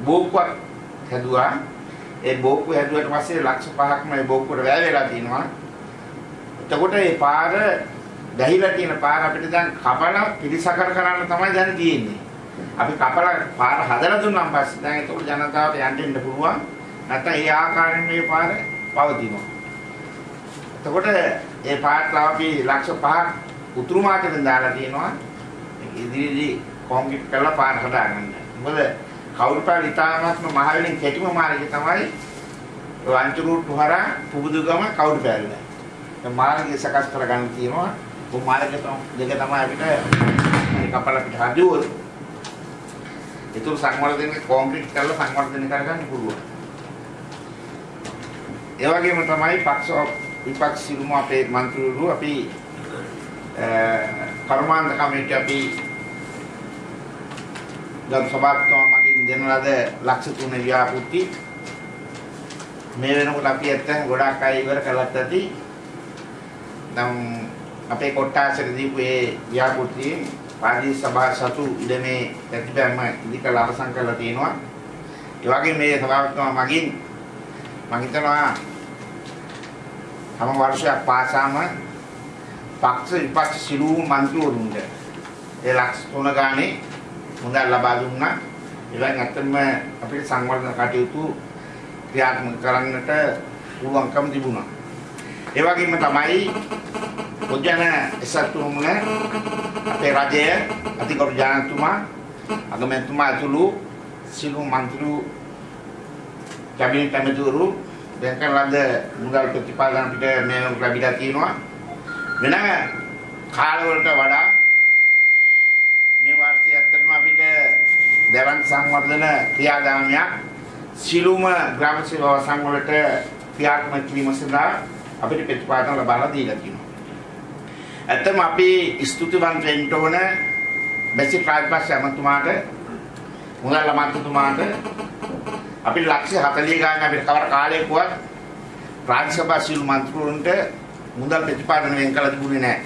බෝක්කුවක් හැදුවා. ඒ බෝක්කුව හැදුවට පස්සේ ලක්ෂ 5ක්ම ඒ බෝක්කුවට වැය වෙලා තිනවා. එතකොට මේ පාර ගහිලා තියෙන පාර අපිට දැන් කපලා පිළිසකර කරන්න තමයි දැන් තියෙන්නේ. අපි කපලා පාර හදලා දුන්නාන් පස්සේ දැන් එතකොට ජනතාවට යන්න ඉන්න පුළුවන්. නැත්නම් ඒ ආකාරයෙන් මේ පාර පවතිනවා. එතකොට ඒ පාරට අපි ලක්ෂ 5ක් උතුරු මාර්ගෙන් දාලා තියෙනවා. ඉදිරියේදී කොන්ක්‍රීට් කරලා පාර හදාගන්න. මොකද කවුරුපාල ඉතාමත්ම මහවැලින් කෙටිම මාර්ගය තමයි වංචුරුට්ටු හරහා පුබුදුගම කවුරුපාල. මාර්ගය සකස් කරගන්න තියෙනවා. ඔය මාර්ගය දෙක තමයි අපිට කපල අපිට හදුවොත් ඒතුළු සංවර්ධනය කොන්ක්‍රීට් කරලා සංවර්ධනය කරගන්න පුළුවන්. ඒ වගේම තමයි පක්ෂ විපක්ෂ සිරුම අපේ മന്ത്രിවරු අපි කර්මාන්ත කමිටු අපි ගම් සභාවතුමා මගින් දෙන ලද ලක්ෂ තුන ව්‍යාපෘති මේ වෙනකොට අපි ඇත්තට ගොඩාක් අය ඉවර කළත් ඇති නම් අපේ කොට්ටාසට දීපු ඒ ව්‍යාපෘතියේ පාදී සභා සතු ඉඩමේ ප්‍රතිපැම්ම ඉදිකලා අවසන් කරලා තියෙනවා. ඒ වගේ මේ සභාවතුමා මගින් මම හිතනවා හැම වර්ෂයක් පාසාම පක්ෂ විපක්ෂ සිළු මන්ත්‍රීවරුන්ට ඒ ලක්ෂ තුන ගානේ මුදල් ලබා දුන්නා. ඒවෙන් ඇත්තම අපිට සංවර්ධන කටයුතු ක්‍රියාත්මක කරන්නට පුළුවන්කම තිබුණා. ඒ වගේම තමයි පොජන එසතුමුන අපේ රජය අතිගරු ජනතුමා අගමැතිතුමා ඇතුළු සිළු මන්ත්‍රී කැබිනට් ඇමතිවරු දැන් කරන ලද මුදල් ප්‍රතිපාදන අපිට මේ ලැබිලා තියෙනවා. වෙන කාලවලට වඩා මේ වර්ෂයේ ඇත්තටම අපිට දැවන්ත සංවර්ධන ක්‍රියාදාමයක් සිළුම ග්‍රාම සේවා සංවලට ක්‍රියාත්මක කිරීම සඳහා අපිට ප්‍රතිපාදන ලබා දීලා තියෙනවා. ඇත්තම අපි ස්තුතිවන්ත වෙන්න ඕන බැසි ප්‍රාග්පස් ඇමතුමාට මුදල් අමාත්‍යතුමාට අපි ලක්ෂ 40 ගානක් අපිට කවර කාලයකවත් රාජ්‍ය සභා සියලු මන්ත්‍රීවරුන්ට මුදල් ප්‍රතිපාදන වෙන් කළ තිබුණේ නැහැ.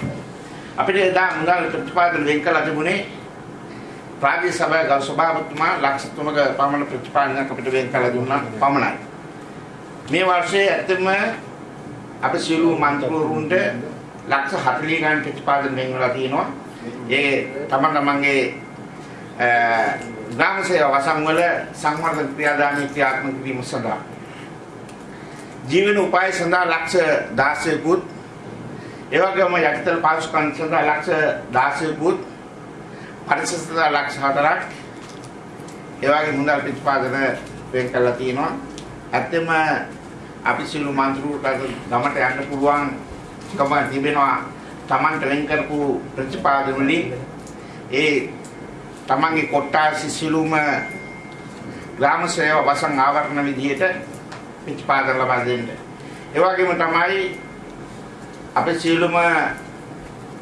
අපිට එදා මුදල් ප්‍රතිපාදන වෙන් කළ තිබුණේ රාජ්‍ය සභාවේ ගරු සභාපතිතුමා ලක්ෂ 3ක පමණ ප්‍රතිපාදනයක් අපිට වෙන් කළ දුන්නා පමණයි. මේ වර්ෂයේ ඇත්තම අපි සියලු මන්ත්‍රීවරුන්ට ලක්ෂ 40 ගානක් ප්‍රතිපාදන වෙන් වෙලා තියෙනවා. ඒ තමන් තමන්ගේ ග්‍රාම සේවා වසන් වල සංවර්ධන ක්‍රියාදාමයේ ක්‍රියාත්මක කිරීම සඳහා ජීවන උපාය සඳහා ලක්ෂ 16කුත් ඒ වගේම යටිතල පාසුකම් සඳහා ලක්ෂ 16කුත් පරිසර සඳහා ලක්ෂ 4ක් ඒ වගේ මුදල් ප්‍රතිපාදන වෙන් කරලා තියෙනවා ඇත්තම අපි සිළු මන්ත්‍රීවරුන්ට ගමට යන්න පුළුවන් කම තිබෙනවා Tamanට වෙන් කරපු ප්‍රතිපාදන වලින් ඒ තමන්ගේ කොට්ටාසි සිළුම ග්‍රාම සේවා වසන් ආවරණ විදියට ප්‍රතිපාදන ලබා දෙන්න. ඒ වගේම තමයි අපේ සිළුම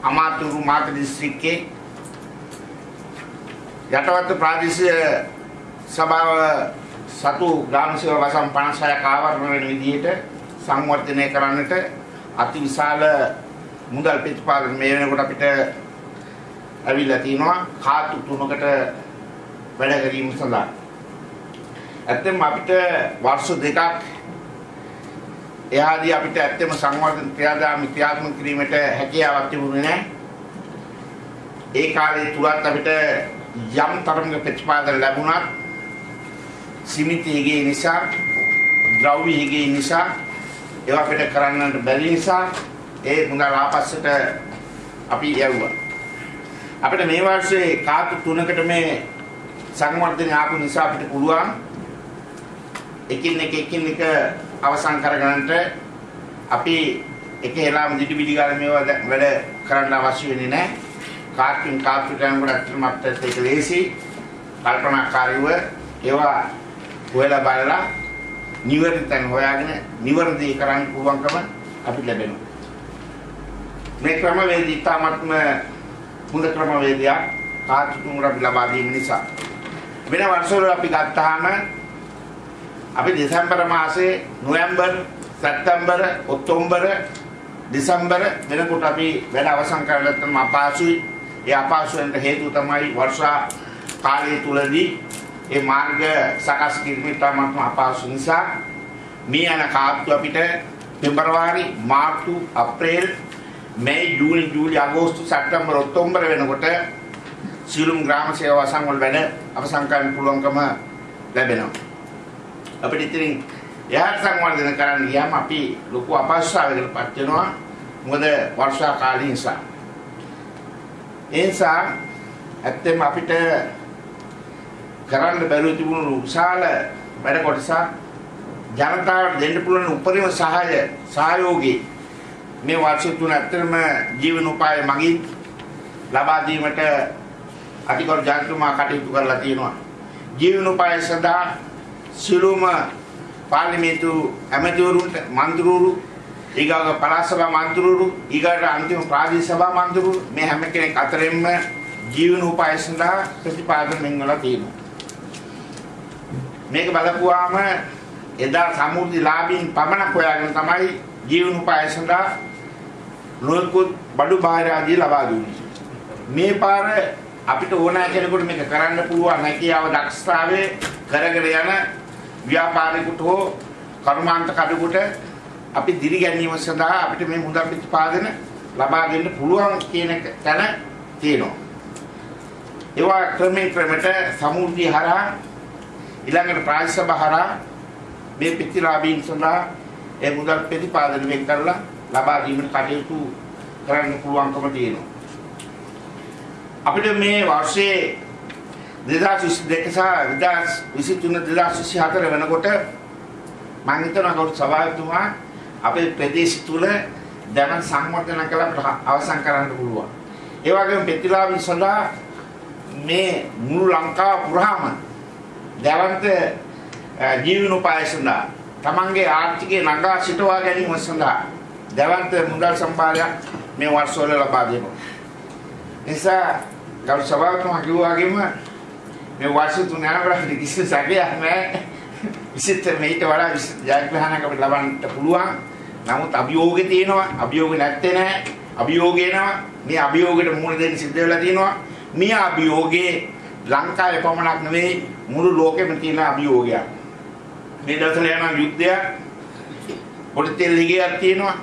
අමාතුරු මාත දිස්ත්‍රික්කේ යටවත්ත ප්‍රාදේශීය සභාව සතු ග්‍රාම සේවා වසන් 56ක් ආවරණ වෙන විදියට සංවර්ධනය කරන්නට අති විශාල මුදල් ප්‍රතිපාදන මේ වෙනකොට අපිට ඇවිල්ලා තිනවා කාතු තුනකට වැඩ කිරීම සඳහා. ඇත්තම අපිට වර්ෂ දෙකක් එහාදී අපිට ඇත්තම සංවර්ධන ක්‍රියාදාම ක්‍රියාත්මක කිරීමට හැකියාවක් තිබුණේ නැහැ. ඒ කාලේ තුලත් අපිට යම් තරමක ප්‍රතිපාදන ලැබුණත් සීමිතයේ නිසා ද්‍රව්‍යයේ නිසා ඒවා අපිට කරන්නට බැරි නිසා ඒ මුදල් ආපස්සට අපි යවුවා. අපිට මේ වර්ෂේ කාතු තුනකට මේ සංවර්ධනය ආපු නිසා අපිට පුළුවන් එකින් එක එකින් එක අවසන් කරගන්නට අපි එක හෙලාම දිටි පිටි ගාලා මේවා වැඩ කරන්න අවශ්‍ය වෙන්නේ නැහැ. කාර්කින් කාර්තු කරනකොට අත්‍තරම අපිට ඒක ලේසි කල්පනාකාරීව ඒවා හොයලා බලලා නිවැරදි තැන් හොයාගෙන නිවැරදි කරන්න පුළුවන්කම අපිට ලැබෙනවා. මේ ක්‍රමවේදී තාමත්ම හොඳ ක්‍රමවේදයක් කාර්තුතුමුර අපි ලබා දීම නිසා වෙන වර්ෂවල අපි ගත්තාම අපි දෙසැම්බර් මාසේ නොවැම්බර් සැප්තැම්බර් ඔක්තෝබර් දෙසැම්බර් වෙනකොට අපි වැඩ අවසන් කරලා නැත්නම් අපහසුයි ඒ අපහසුවෙන්ට හේතුව තමයි වර්ෂා කාලය තුලදී ඒ මාර්ග සකස් කිරීමට තමත්ම අපහසු නිසා මේ යන කාර්තු අපිට පෙබරවාරි මාර්තු අප්‍රේල් මේ ජූනි ජූලි අගෝස්තු සැප්තැම්බර් ඔක්තෝබර් වෙනකොට සියලුම ග්‍රාම සේවා සංවල වැඩ අවසන් කරන්න පුළුවන්කම ලැබෙනවා. අපිට ඉතින් යහත් සංවර්ධන කරන්න ගියාම අපි ලොකු අපහසුතාවයකට පත් වෙනවා. මොකද වර්ෂා කාලය නිසා. ඒ නිසා ඇත්තෙම අපිට කරන්න බැරුව තිබුණු විශාල වැඩ කොටසක් ජනතාවට දෙන්න පුළුවන් උපරිම සහාය සහයෝගී මේ වර්ෂ තුන ඇත්තටම ජීවන උපාය මගින් ලබා දීමට අධිකරු ජනතුමා කටයුතු කරලා තියෙනවා. ජීවන උපාය සඳහා සිළුම පාර්ලිමේන්තු ඇමතිවරුන්ට මන්ත්‍රීවරු ඊගාව පළාත් සභා මන්ත්‍රීවරු ඊගාට අන්තිම ප්‍රාදේශ සභා මන්ත්‍රීවරු මේ හැම කෙනෙක් අතරින්ම ජීවන උපාය සඳහා ප්‍රතිපාදන මෙන්වලා තියෙනවා. මේක බලපුවාම එදා සමෘද්ධි ලාභීන් පමණක් හොයාගෙන තමයි ජීවන උපාය සඳහා නොයෙකුත් බඩු බාහිර ආදී ලබා දුන්නේ. මේ පාර අපිට ඕනෑ කෙනෙකුට මේක කරන්න පුළුවන් හැකියාව දක්ෂතාවයේ කරගෙන යන ව්‍යාපාරිකුට හෝ කර්මාන්ත කඩුකට අපි දිරි ගැනීම සඳහා අපිට මේ මුදල් ප්‍රතිපාදන ලබා දෙන්න පුළුවන් කියන තැන තියෙනවා. ඒවා ක්‍රමයෙන් ක්‍රමයට සමෘද්ධිය හරහා ඊළඟට ප්‍රායසභ හරහා මේ පිටිලාභීන් සඳහා ඒ මුදල් ප්‍රතිපාදන වෙන් කරලා ලබා දීමට කටයුතු කරන්න පුළුවන්කම තියෙනවා. අපිට මේ වර්ෂයේ 2022 සහ 2023 වෙනකොට මම හිතනවා කවුරු සභාවතුමා අපේ ප්‍රදේශ තුල දැන සංවර්ධන කළා අවසන් කරන්න පුළුවන්. ඒ වගේම ප්‍රතිලාභී සඳහා මේ මුළු ලංකාව පුරාම දැවන්ත ජීවන උපාය සඳහා තමන්ගේ ආර්ථිකය නගා සිටවා ගැනීම සඳහා දැවන්ත මුදල් සම්භාරයක් මේ වර්ෂවල ලබා දෙනවා. නිසා ගරු සභාවතුමා කිව්වා වගේම මේ වර්ෂ තුන යනකොට කිසි සැකයක් නැහැ. විශේෂ මේට වඩා ජයග්‍රහණයක් අපිට ලබන්න පුළුවන්. නමුත් අභියෝගේ තියෙනවා. අභියෝග නැත්තේ නැහැ. අභියෝග එනවා. මේ අභියෝගයට මුහුණ දෙන්න සිද්ධ වෙලා තියෙනවා. මේ අභියෝගේ ලංකාවේ පමණක් නෙවෙයි මුළු ලෝකෙම තියෙන අභියෝගයක්. මේ දවස්වල යන යුද්ධයක් පොඩි තෙල් හිගයක් තියෙනවා.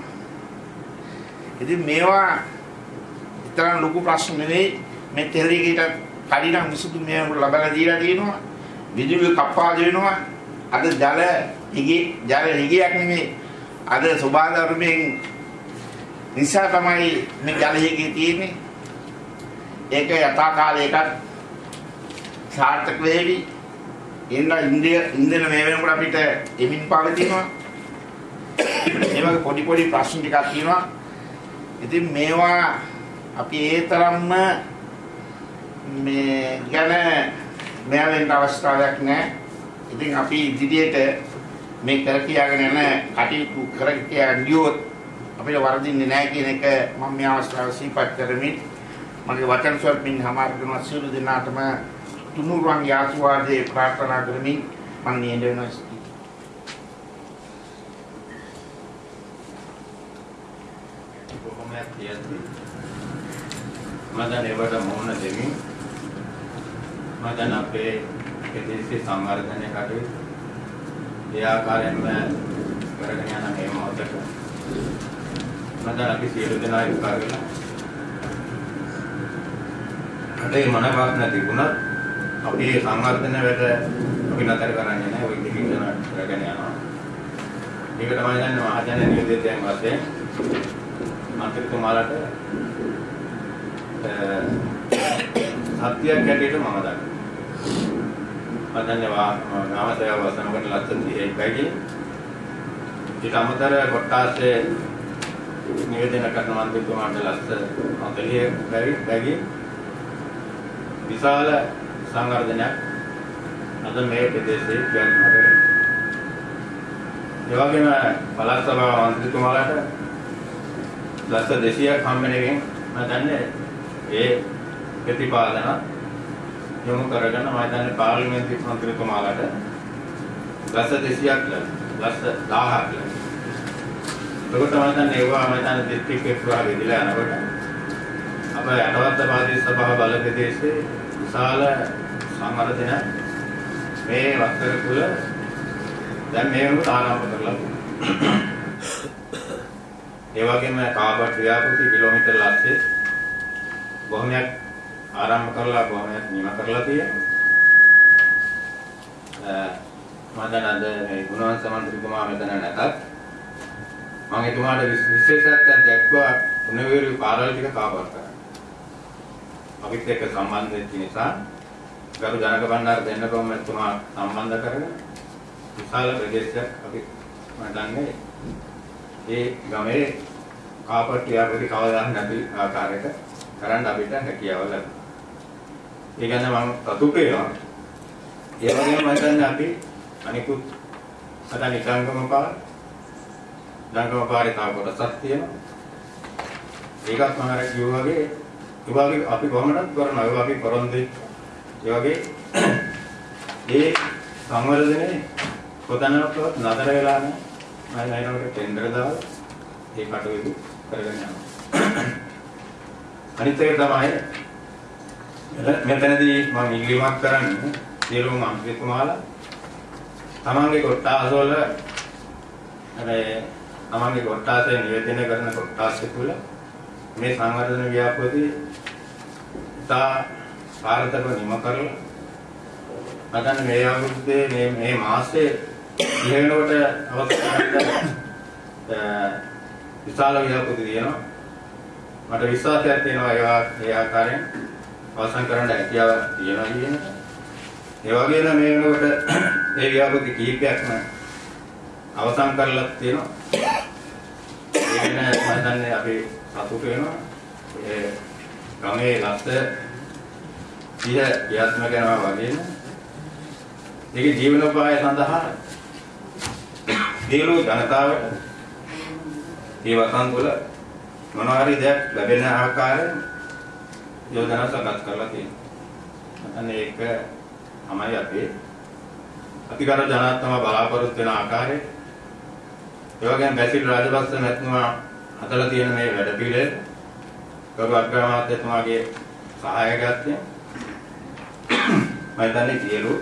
ඉතින් මේවා තරම් ලොකු ප්‍රශ්න නෙවෙයි මේ තෙල් හිගයට කලින් විසඳුම් මේ ලබලා දීලා තියෙනවා. විදුලිය කප්පා දෙනවා. අද ජල හිගේ ජල හිගයක් නෙමෙයි. අද සෝබාධර්මයෙන් නිසා තමයි මේ ජල හිගේ තියෙන්නේ. ඒක යථා කාලයකට සාර්ථක වෙවි. එන්න ඉන්දිය ඉන්දියන මේ වෙනකොට අපිට එමින් පවතිනවා. ඒ වගේ පොඩි පොඩි ප්‍රශ්න ටිකක් තියෙනවා. ඉතින් මේවා අපි ඒ තරම්ම මේ ගැන මෙයාලෙන්ට අවස්ථාවක් නැහැ. ඉතින් අපි ඉදිරියට මේ කර කියාගෙන යන කටයුතු කර කියා ගියොත් අපිට වරදින්නේ නැහැ කියන එක මම මේ අවස්ථාව සිහිපත් කරමින් මගේ වචන ස්වල්පින් හමාර කරන සියලු දෙනාටම තුනුරුවන් ආශිර්වාදේ ප්‍රාර්ථනා කරමින් මම නියඳ වෙනවා කොහොමද කියන්නේ මම දැන් ඒවට මොන දෙමින් මම දැන් අපේ ප්‍රදේශයේ සංවර්ධනය කටයුතු ඒ ආකාරයෙන්ම කරගෙන යන මේ මොහොතක මම දැන් අපි සියලු දෙනා එකතු කරගෙන අතේ මනවක් නැතිුණත් අපි මේ සංවර්ධන වැඩ අපි නතර කරන්නේ නැහැ ওই දෙකින් යන කරගෙන යනවා ඒක තමයි දැන් මහජන නියෝජිතයන් වශයෙන් මන්ත්‍රීතුමාලට සත්‍යයක් හැටියට මම දන්නවා. මම දන්නවා ගාම සේවා වසන කොට ලක්ෂ 31යි. ඊට අමතර කොට්ටාසේ නිවේදනය කරන මන්ත්‍රීතුමාට ලක්ෂ 40 බැරි බැගි විශාල සංවර්ධනයක් අද මේ ප්‍රදේශයේ ක්‍රියාත්මක වෙනවා. ඒ වගේම පළාත් සභාව මන්ත්‍රීතුමාලට ලක්ෂ 200ක් හම්බෙන එකෙන් මම දන්නේ ඒ ප්‍රතිපාදන යොමු කරගෙන මම දන්නේ පාර්ලිමේන්තු මන්ත්‍රීතුමාලට ලක්ෂ 200ක් ලක්ෂ 1000ක් එතකොට මම දන්නේ ඒවා මම දන්නේ දිස්ත්‍රික්ක විභාගෙ දිලා යනකොට අප යටවත්ත ප්‍රාදේශ සභාව බල ප්‍රදේශයේ විශාල සංවර්ධන මේ වත්තර කුල දැන් මේ වෙනකොට ආරම්භ කරලා තියෙනවා ඒ වගේම කාබට් ව්‍යාපෘති කිලෝමීටර් ලක්ෂයේ බොහොමයක් ආරම්භ කරලා බොහොමයක් නිම කරලා තියෙනවා. මම දැන් අද මේ ගුණවන්ත මන්ත්‍රීතුමා මෙතන නැතත් මම එතුමාට විශේෂත්වයක් දැක්වා උණුවිරු කාර්යාල ටික කාබට් කරා. අපිත් එක්ක සම්බන්ධ වෙච්ච නිසා ගරු ජනක බණ්ඩාර දෙන්න කොහොම එතුමා සම්බන්ධ කරගෙන විශාල ප්‍රදේශයක් අපි මම දන්නේ ඒ ගමේ කාපට් ව්‍යාපෘති කවදාවත් නැති ආකාරයක කරන්න අපිට හැකියාව ලැබුණා. ඒ ගැන මම සතුටු වෙනවා. ඒ වගේම මම හිතන්නේ අපි අනිකුත් අද නිකංගම පාර ඩංගම පාරේ තව කොටසක් තියෙනවා. ඒකත් මම අර කිව්වා වගේ ඒ වගේ අපි කොහොමදත් කරනවා. ඒ වගේ පොරොන්දු ඒ වගේ ඒ සංවර්ධනේ කොතනකවත් නතර වෙලා නැහැ. මම ලයිනකට ටෙන්ඩර් දාලා ඒ කටයුතු කරගෙන යනවා. අනිත් එක තමයි මෙතනදී මම ඉල්ලීමක් කරන්නේ සියලුම මන්ත්‍රීතුමාලා තමන්ගේ කොට්ටාසවල අර තමන්ගේ කොට්ටාසේ නියෝජනය කරන කොට්ටාසේ තුල මේ සංවර්ධන ව්‍යාපෘති තා සාර්ථකව නිම කරලා නැත්නම් මේ අවුරුද්දේ මේ මේ මාසයේ ඉහෙනකොට අවස්ථාවට විශාල ව්‍යාපෘති තියෙනවා මට විශ්වාසයක් තියෙනවා ඒවා ඒ ආකාරයෙන් අවසන් කරන්න හැකියාව තියෙනවා කියන එක. ඒ වගේම මේ වෙනකොට ඒ ව්‍යාපෘති කීපයක්ම අවසන් කරලා තියෙනවා. ඒ වෙන මම දන්නේ අපි සතුට වෙනවා. ඒ ගමේ ලස්ස 30 ක්‍රියාත්මක කරනවා වගේම ඒකේ ජීවනෝපාය සඳහා සියලු ජනතාවට මේ වසන් තුළ මොනවා හරි දෙයක් ලැබෙන ආකාරයෙන් යෝජනා සකස් කරලා තියෙනවා. අන්න ඒක තමයි අපේ අතිගර ජනාත්ම බලාපොරොත්තු වෙන ආකාරය. ඒ වගේම බැසිල් රාජපක්ෂ මැතිතුමා හදලා තියෙන මේ වැඩ පිළිවෙල ගරු අග්‍රාමාත්‍යතුමාගේ සහායකත්වයෙන් මම දන්නේ සියලු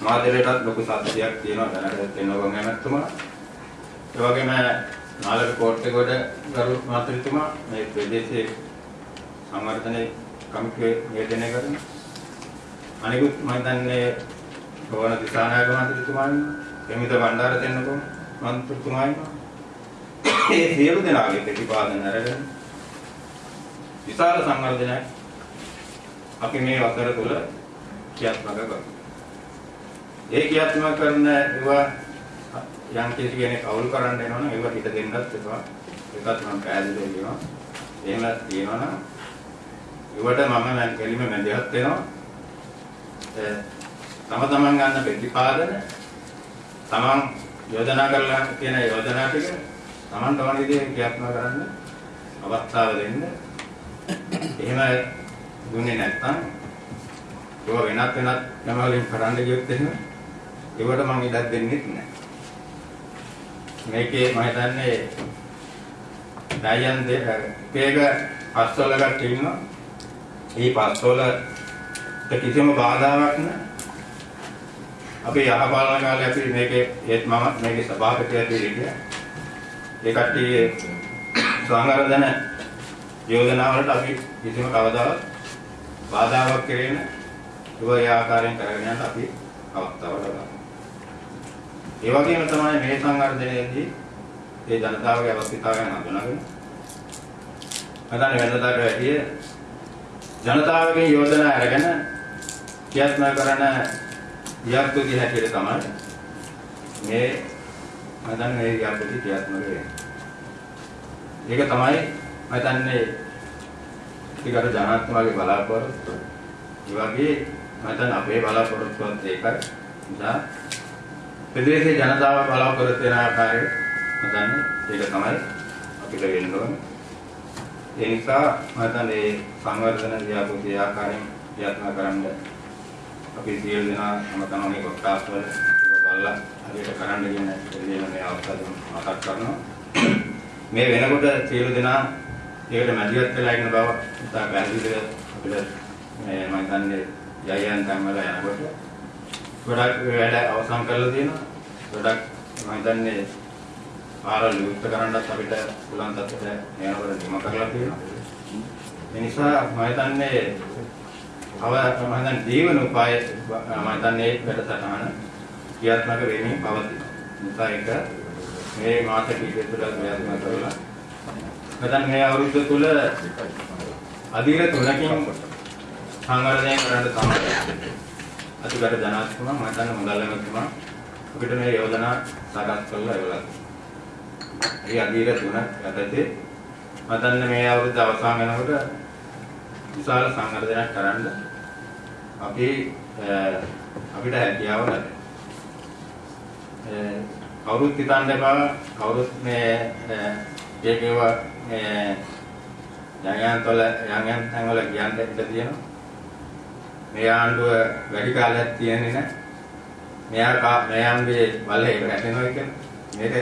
මාදලයටත් ලොකු සත්‍යයක් තියෙනවා දැනට දෙන්නකොන් ඇමතුමා. ඒ වගේම නාලක කෝට්ටේගොඩ ගරු මාතෘතුමා මේ ප්‍රදේශයේ සංවර්ධනයේ කමිටුවේ නියෝජනය කරන අනිකුත් මම දන්නේ ගෝවන දිසානායක මන්ත්‍රීතුමා ඉන්නවා. එමිත බණ්ඩාර දෙන්නකො මන්ත්‍රීතුමා ඉන්නවා. මේ සියලු දෙනාගේ ප්‍රතිපාදන අරගෙන විශාල සංවර්ධනයක් අපි මේ වසර තුල ක්‍රියාත්මක කරමු. ඒ ක්‍රියාත්මක කරන ඒවා යම් කිසි කෙනෙක් අවුල් කරන්න එනවනම් ඒවා හිත දෙන්නත් එපා. ඒකත් මම පැහැදිලි කරනවා. එහෙම තියෙනවනම් ඒවට මම මම කෙලිම මැදිහත් වෙනවා. තම තමන් ගන්න ප්‍රතිපාදන තමන් යෝජනා කරලා තියෙන යෝජනා ටික තමන්ට ඕන විදිහට ක්‍රියාත්මක කරන්න අවස්ථාව දෙන්න. එහෙම දුන්නේ නැත්නම් ඒවා වෙනත් වෙනත් යම වලින් කරන්න ගියොත් එහෙම ඒවට මම ඉඩක් දෙන්නේ නැහැ. මේකේ මම හිතන්නේ ඩයන් දෙක පස්වල ගන්න ඉන්නවා. මේ පස්වල කිසිම බාධාවක් නැහැ. අපි යහපාලන කාලේ අපි මේකේ ඒත් මම මේකේ සභාපතිය දෙවිදිය. ඒ කට්ටිය සංවර්ධන යෝජනා වලට අපි කිසිම කවදාවත් බාධාවක් කෙරෙන්න ඒ ආකාරයෙන් කරගෙන යන්න අපි අවස්ථාව ලබනවා. ඒ වගේම තමයි මේ සංවර්ධනයේදී ඒ ජනතාවගේ අවශ්‍යතාවයන් හඳුනාගෙන මතන වෙනදාට වැඩිය ජනතාවගේ යෝජනා අරගෙන ක්‍රියාත්මක කරන ව්‍යාපෘති හැටියට තමයි මේ මතන මේ ව්‍යාපෘති ක්‍රියාත්මක වෙන්නේ. ඒක තමයි මතන්නේ ටිකට ජනාත්මකගේ බලාපොරොත්තු. ඒ වගේ මතන අපේ බලාපොරොත්තුවත් ඒකයි. නිසා ප්‍රදේශයේ ජනතාව බලාපොරොත්තු වෙන ආකාරය මතන්නේ ඒක තමයි අපිට වෙන්න ඕනේ. ඒ නිසා මතන්නේ සංවර්ධන ව්‍යාපෘති ආකාරයෙන් ක්‍රියාත්මක කරන්න අපි සියලු දෙනා තම තමන්ගේ කොටස් වල බලලා හරියට කරන්න කියන දෙයක් මේ අවස්ථාවේ මතක් කරනවා. මේ වෙනකොට සියලු දෙනා ඒකට මැදිහත් වෙලා ඉන්න බව ඉතා පැහැදිලිව අපිට මේ මම හිතන්නේ යයන් තැන් වල යනකොට ගොඩක් වැඩ අවසන් කරලා තියෙනවා. ගොඩක් මම හිතන්නේ පාරල් විවෘත කරන්නත් අපිට පුළුවන් තත්ත්වයට යනකොට නිම කරලා තියෙනවා. ඒ නිසා මම හිතන්නේ අව මම හිතන්නේ ජීවන උපාය මම හිතන්නේ වැඩසටහන ක්‍රියාත්මක වෙමින් පවතිනවා. නිසා ඒක මේ මාස කිහිපය තුළ ක්‍රියාත්මක කරලා නැත්නම් මේ අවුරුද්ද තුල අධිර තුනකින් සංවර්ධනය කරන්න තමයි. අතිගත ජනාධිපතිතුමා මම හිතන්නේ මුදල්ලමතුමා අපිට මේ යෝජනා සකස් කරලා එවලා ඒ අධිර තුන යටතේ මම හිතන්නේ මේ අවුරුද්ද අවසන් වෙනකොට විශාල සංවර්ධනයක් කරන්න අපි අපිට හැකියාව ලැබෙනවා. කවුරුත් හිතන්න එපා. කවුරුත් මේ ඒකේව මේ යංයන් තොල යංයන් තැන්වල කියන්න ඉඩ තියෙනවා. මේ ආණ්ඩුව වැඩි කාලයක් තියෙන්නේ නැහැ. මෙයා මෙයන්ගේ බලය වැටෙනවා කියන්නේ මේක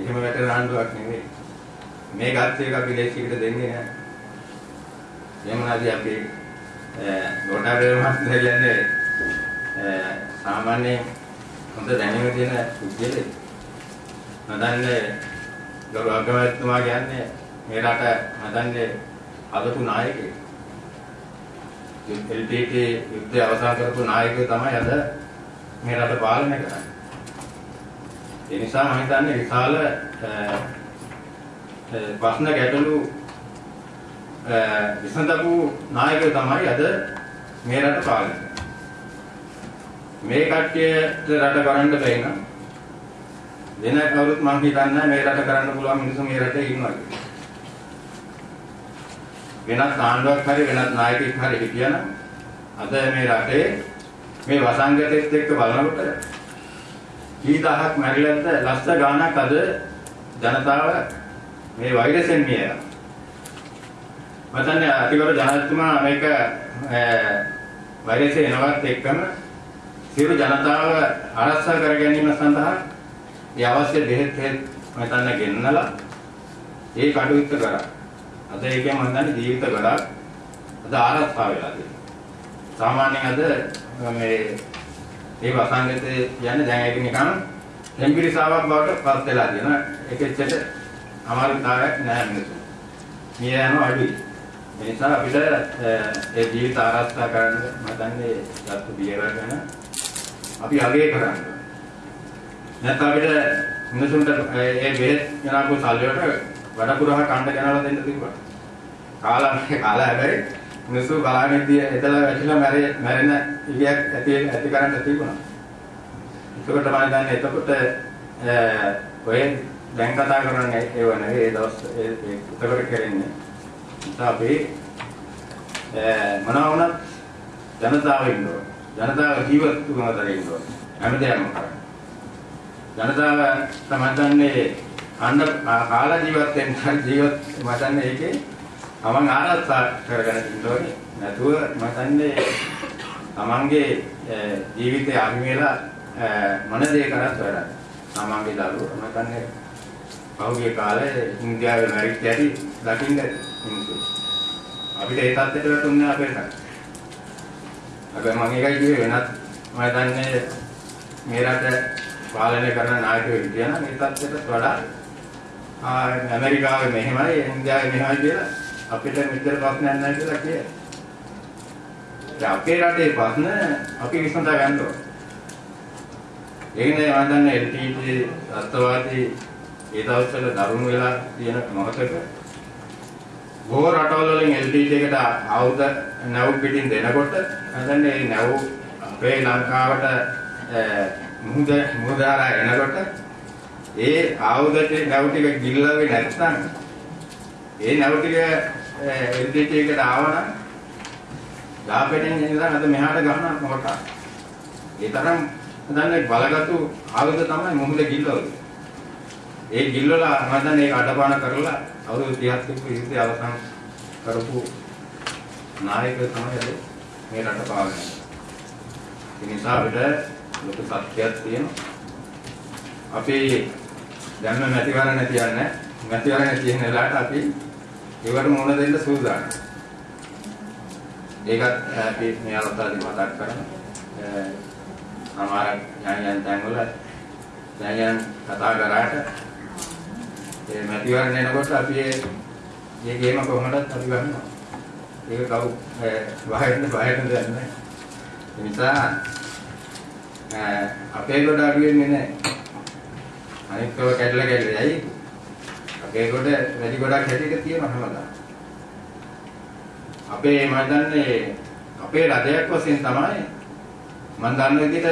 එහෙම වැටෙන ආණ්ඩුවක් නෙවෙයි. මේ ගත්තේ අපි දේශීයට දෙන්නේ නැහැ. එමුණාදී අපි ගොඩාරේ මහත්මයා කියන්නේ සාමාන්‍ය හොඳ දැනීම තියෙන පුද්ගලෙක්. නදන්නේ ගරු අගමැතිතුමා කියන්නේ මේ රට හදන්නේ අදපු නායකයෙක්. LTT යුද්ධය අවසන් කරපු නායකයෙක් තමයි අද මේ රට පාලනය කරන්නේ. ඒ නිසා මම හිතන්නේ විශාල ප්‍රශ්න ගැටලු විසඳපු නායකයෙක් තමයි අද මේ රට පාලනය කරන්නේ. මේ කට්ටියට රට කරන්න බැහැ නම් වෙන කවුරුත් මම හිතන්නේ මේ රට කරන්න පුළුවන් මිනිස්සු මේ රටේ ඉන්නවා කියලා. වෙනත් ආණ්ඩුවක් හරි වෙනත් නායකයෙක් හරි හිටියනම් අද මේ රටේ මේ වසංගතෙත් එක්ක බලනකොට කී දහයක් මැරිලද්ද ලස්ස ගානක් අද ජනතාව මේ වෛරසෙන් මියලා. මතන්නේ අතිවර ජනාධිපතිතුමා මේක වෛරසය එනවත් එක්කම සියලු ජනතාව ආරක්ෂා කර ගැනීම සඳහා ඒ අවශ්‍ය බෙහෙත් හේත් මතන්න ගෙන්නලා ඒ කටයුත්ත කරා. අද ඒකෙන් මම දන්නේ ජීවිත ගොඩක් අද ආරක්ෂා වෙලා තියෙනවා. සාමාන්‍යයෙන් අද මේ ඒ වසංගතේ කියන්නේ දැන් ඒක නිකන් ටෙම්පිරිසාවක් බවට පත් වෙලා තියෙනවා. ඒකෙච්චට අමාරුතාවයක් නැහැ මිනිස්සු. මිය යනවා අඩුයි. ඒ නිසා අපිට ඒ ජීවිත ආරක්ෂා කරන්න මම දන්නේ ගත්ත බියර ගැන අපි අගය කරන්න. නැත්නම් අපිට මිනිසුන්ට ඒ බෙහෙත් යනකෝ සල්ලියට වඩකුරහ කණ්ඩ ගෙනලා දෙන්න තිබ්බා. කාලා කාලා හැබැයි මිනිස්සු බලාගෙන ඉතිය එතලා වැටිලා මැරෙ මැරෙන ඉලියක් ඇති ඇති කරන්න තිබුණා. ඒකට මම දන්නේ එතකොට ඔය දැන් කතා කරන්නේ ඒව නෙවෙයි ඒ දවස් ඒ එතකොට කරන්නේ. නිසා අපි මොනවා වුණත් ජනතාව ඉන්නවා. ජනතාව ජීවත් තුමතර ඉන්නවා. හැමදේම කරන්නේ. ජනතාව තමයි දන්නේ අන්න කාලා ජීවත් වෙන්න ජීවත් මතන්නේ ඒකේ තමන් ආරක්ෂා කරගෙන ඉන්න ඕනේ. නැතුව මතන්නේ තමන්ගේ ජීවිතය අහිමිලා මොන දේ කරත් වැඩක්. තමන්ගේ දරුවෝ මතන්නේ පහුගිය කාලේ ඉන්දියාවේ මැරිච්ච ඇති දකින්න මිනිස්සු. අපිට ඒ තත්ත්වයට වැටුන්නේ අපේ රට. හැබැයි මම ඒකයි කිව්වේ වෙනත් මම දන්නේ මේ රට පාලනය කරන නායකයෝ හිටියනම් මේ තත්ත්වයට වඩා ඇමරිකාවේ මෙහෙමයි ඉන්දියාවේ මෙහෙමයි කියලා අපිට මෙච්චර ප්‍රශ්නයක් නැහැ කියලා කියයි. දැන් අපේ රටේ ප්‍රශ්න අපි විසඳා ගන්න ඕන. ඒකනේ මම දන්නේ LTT අත්වාදී ඒ දවස්වල දරුණු වෙලා තියෙන මොහොතක බොහෝ රටවල් වලින් LTT එකට ආයුධ නැව් පිටින් දෙනකොට මම දන්නේ මේ නැව් අපේ ලංකාවට මුහුද මුහුදාරා එනකොට ඒ ආයුධ නැව් ටික ගිල්ලවේ නැත්නම් ඒ නැව් ටික LTT එකට ආවනම් ලාභයෙන් ඉඳන් අද මෙහාට ගහන මොකට ඒ තරම් දන්නේ බලගත්තු ආයුධ තමයි මුහුද ගිල්ලවලු ඒ ගිල්වලා මම දන්නේ ඒක අඩපාන කරලා අවුරුදු 30ක් තිබ්බ ඉතින් අවසන් කරපු නායක තමයි අද මේ රට පාලනය. ඒ නිසා අපිට ලොකු සත්‍යයක් තියෙනවා. අපි දැන්ම මැතිවරණ තියන්නේ මැතිවරණ තියෙන වෙලාවට අපි ඒවට මුහුණ දෙන්න සූදානම්. ඒකත් අපි මේ අවස්ථාවේදී මතක් කරනවා. සමහර ඥානයන් තැන්වල ඥානයන් කතා කරාට ඒ මැතිවරණ එනකොට අපි මේ ගේම කොහොමදත් අපි ගන්නවා. ඒක කවු වහින්න වහින්න දෙන්නේ නැහැ. ඒ නිසා අපේ කොට අඩු වෙන්නේ නැහැ. අනිත් ඒවා කැඩලා කැඩලා යයි. අපේ කොට වැඩි ගොඩක් හැටික තියෙනවා හැමදාම. අපේ මම දන්නේ අපේ රජයක් වශයෙන් තමයි මම දන්න විදිහට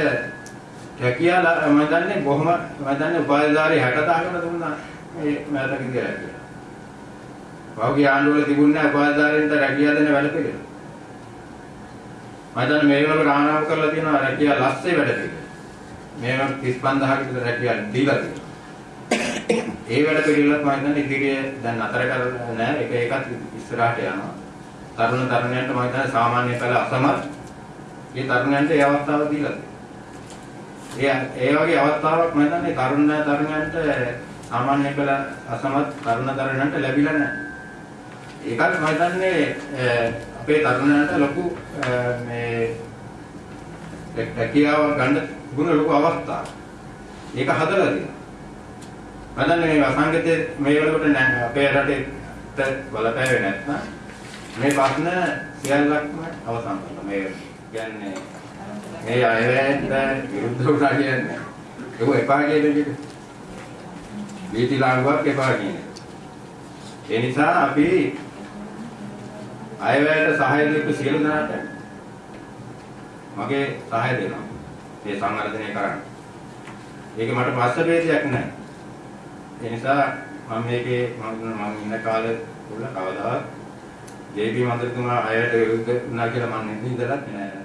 රැකියාලා මම දන්නේ බොහොම මම දන්නේ උපාධිධාරී 60000කට දුන්නා මේ මෑතක කියලා කියලා. පහුගිය ආණ්ඩුවල තිබුණේ උපාධිධාරීන්ට රැකියාව දෙන වැඩ පිළිවෙල. මම දන්නේ මේ වල රාණාව කරලා තියෙනවා රැකියාව ලස්සේ වැඩ පිළිවෙල. මේවා 35000ක විතර රැකියාව දීලා තියෙනවා. ඒ වැඩ පිළිවෙලත් මම දන්නේ ඉදිරියේ දැන් අතර කරලා නැහැ ඒක ඒකත් ඉස්සරහට යනවා. තරුණ තරුණයන්ට මම හිතන්නේ සාමාන්‍ය පෙළ අසමත් මේ තරුණයන්ට ඒ අවස්ථාව දීලා තියෙනවා. ඒ වගේ අවස්ථාවක් මම හිතන්නේ තරුණ තරුණයන්ට සාමාන්‍ය පෙළ අසමත් තරුණ තරුණයන්ට ලැබිලා නැහැ. ඒකත් මම හිතන්නේ අපේ තරුණයන්ට ලොකු මේ රැකියාව ගන්න ගුණ ලොකු අවස්ථාවක්. ඒක හදලා දෙනවා. මම දන්නේ මේ වසංගතයේ මේ වෙලකට අපේ රටේ බලපෑවේ නැත්නම් මේ ප්‍රශ්න සියල්ලක්ම අවසන් කරනවා. මේ කියන්නේ මේ අයවැයට විරුද්ධ වුණා කියන්නේ ඒක එපා කියන එක. වීති ලාංගුවක් එපා කියන්නේ. ඒ නිසා අපි අයවැයට සහාය දීපු සියලු දෙනාට මගේ සහාය දෙනවා. මේ සංවර්ධනය කරන්න. ඒක මට පස්ස ભેදයක් නැහැ. ඒ නිසා මම මේකේ මම ඉන්න කාලේ තුල කවදාවත් ජේපී මන්ත්‍රීතුමා අයට විරුද්ධ වුණා කියලා මම නිදලත් නෑ.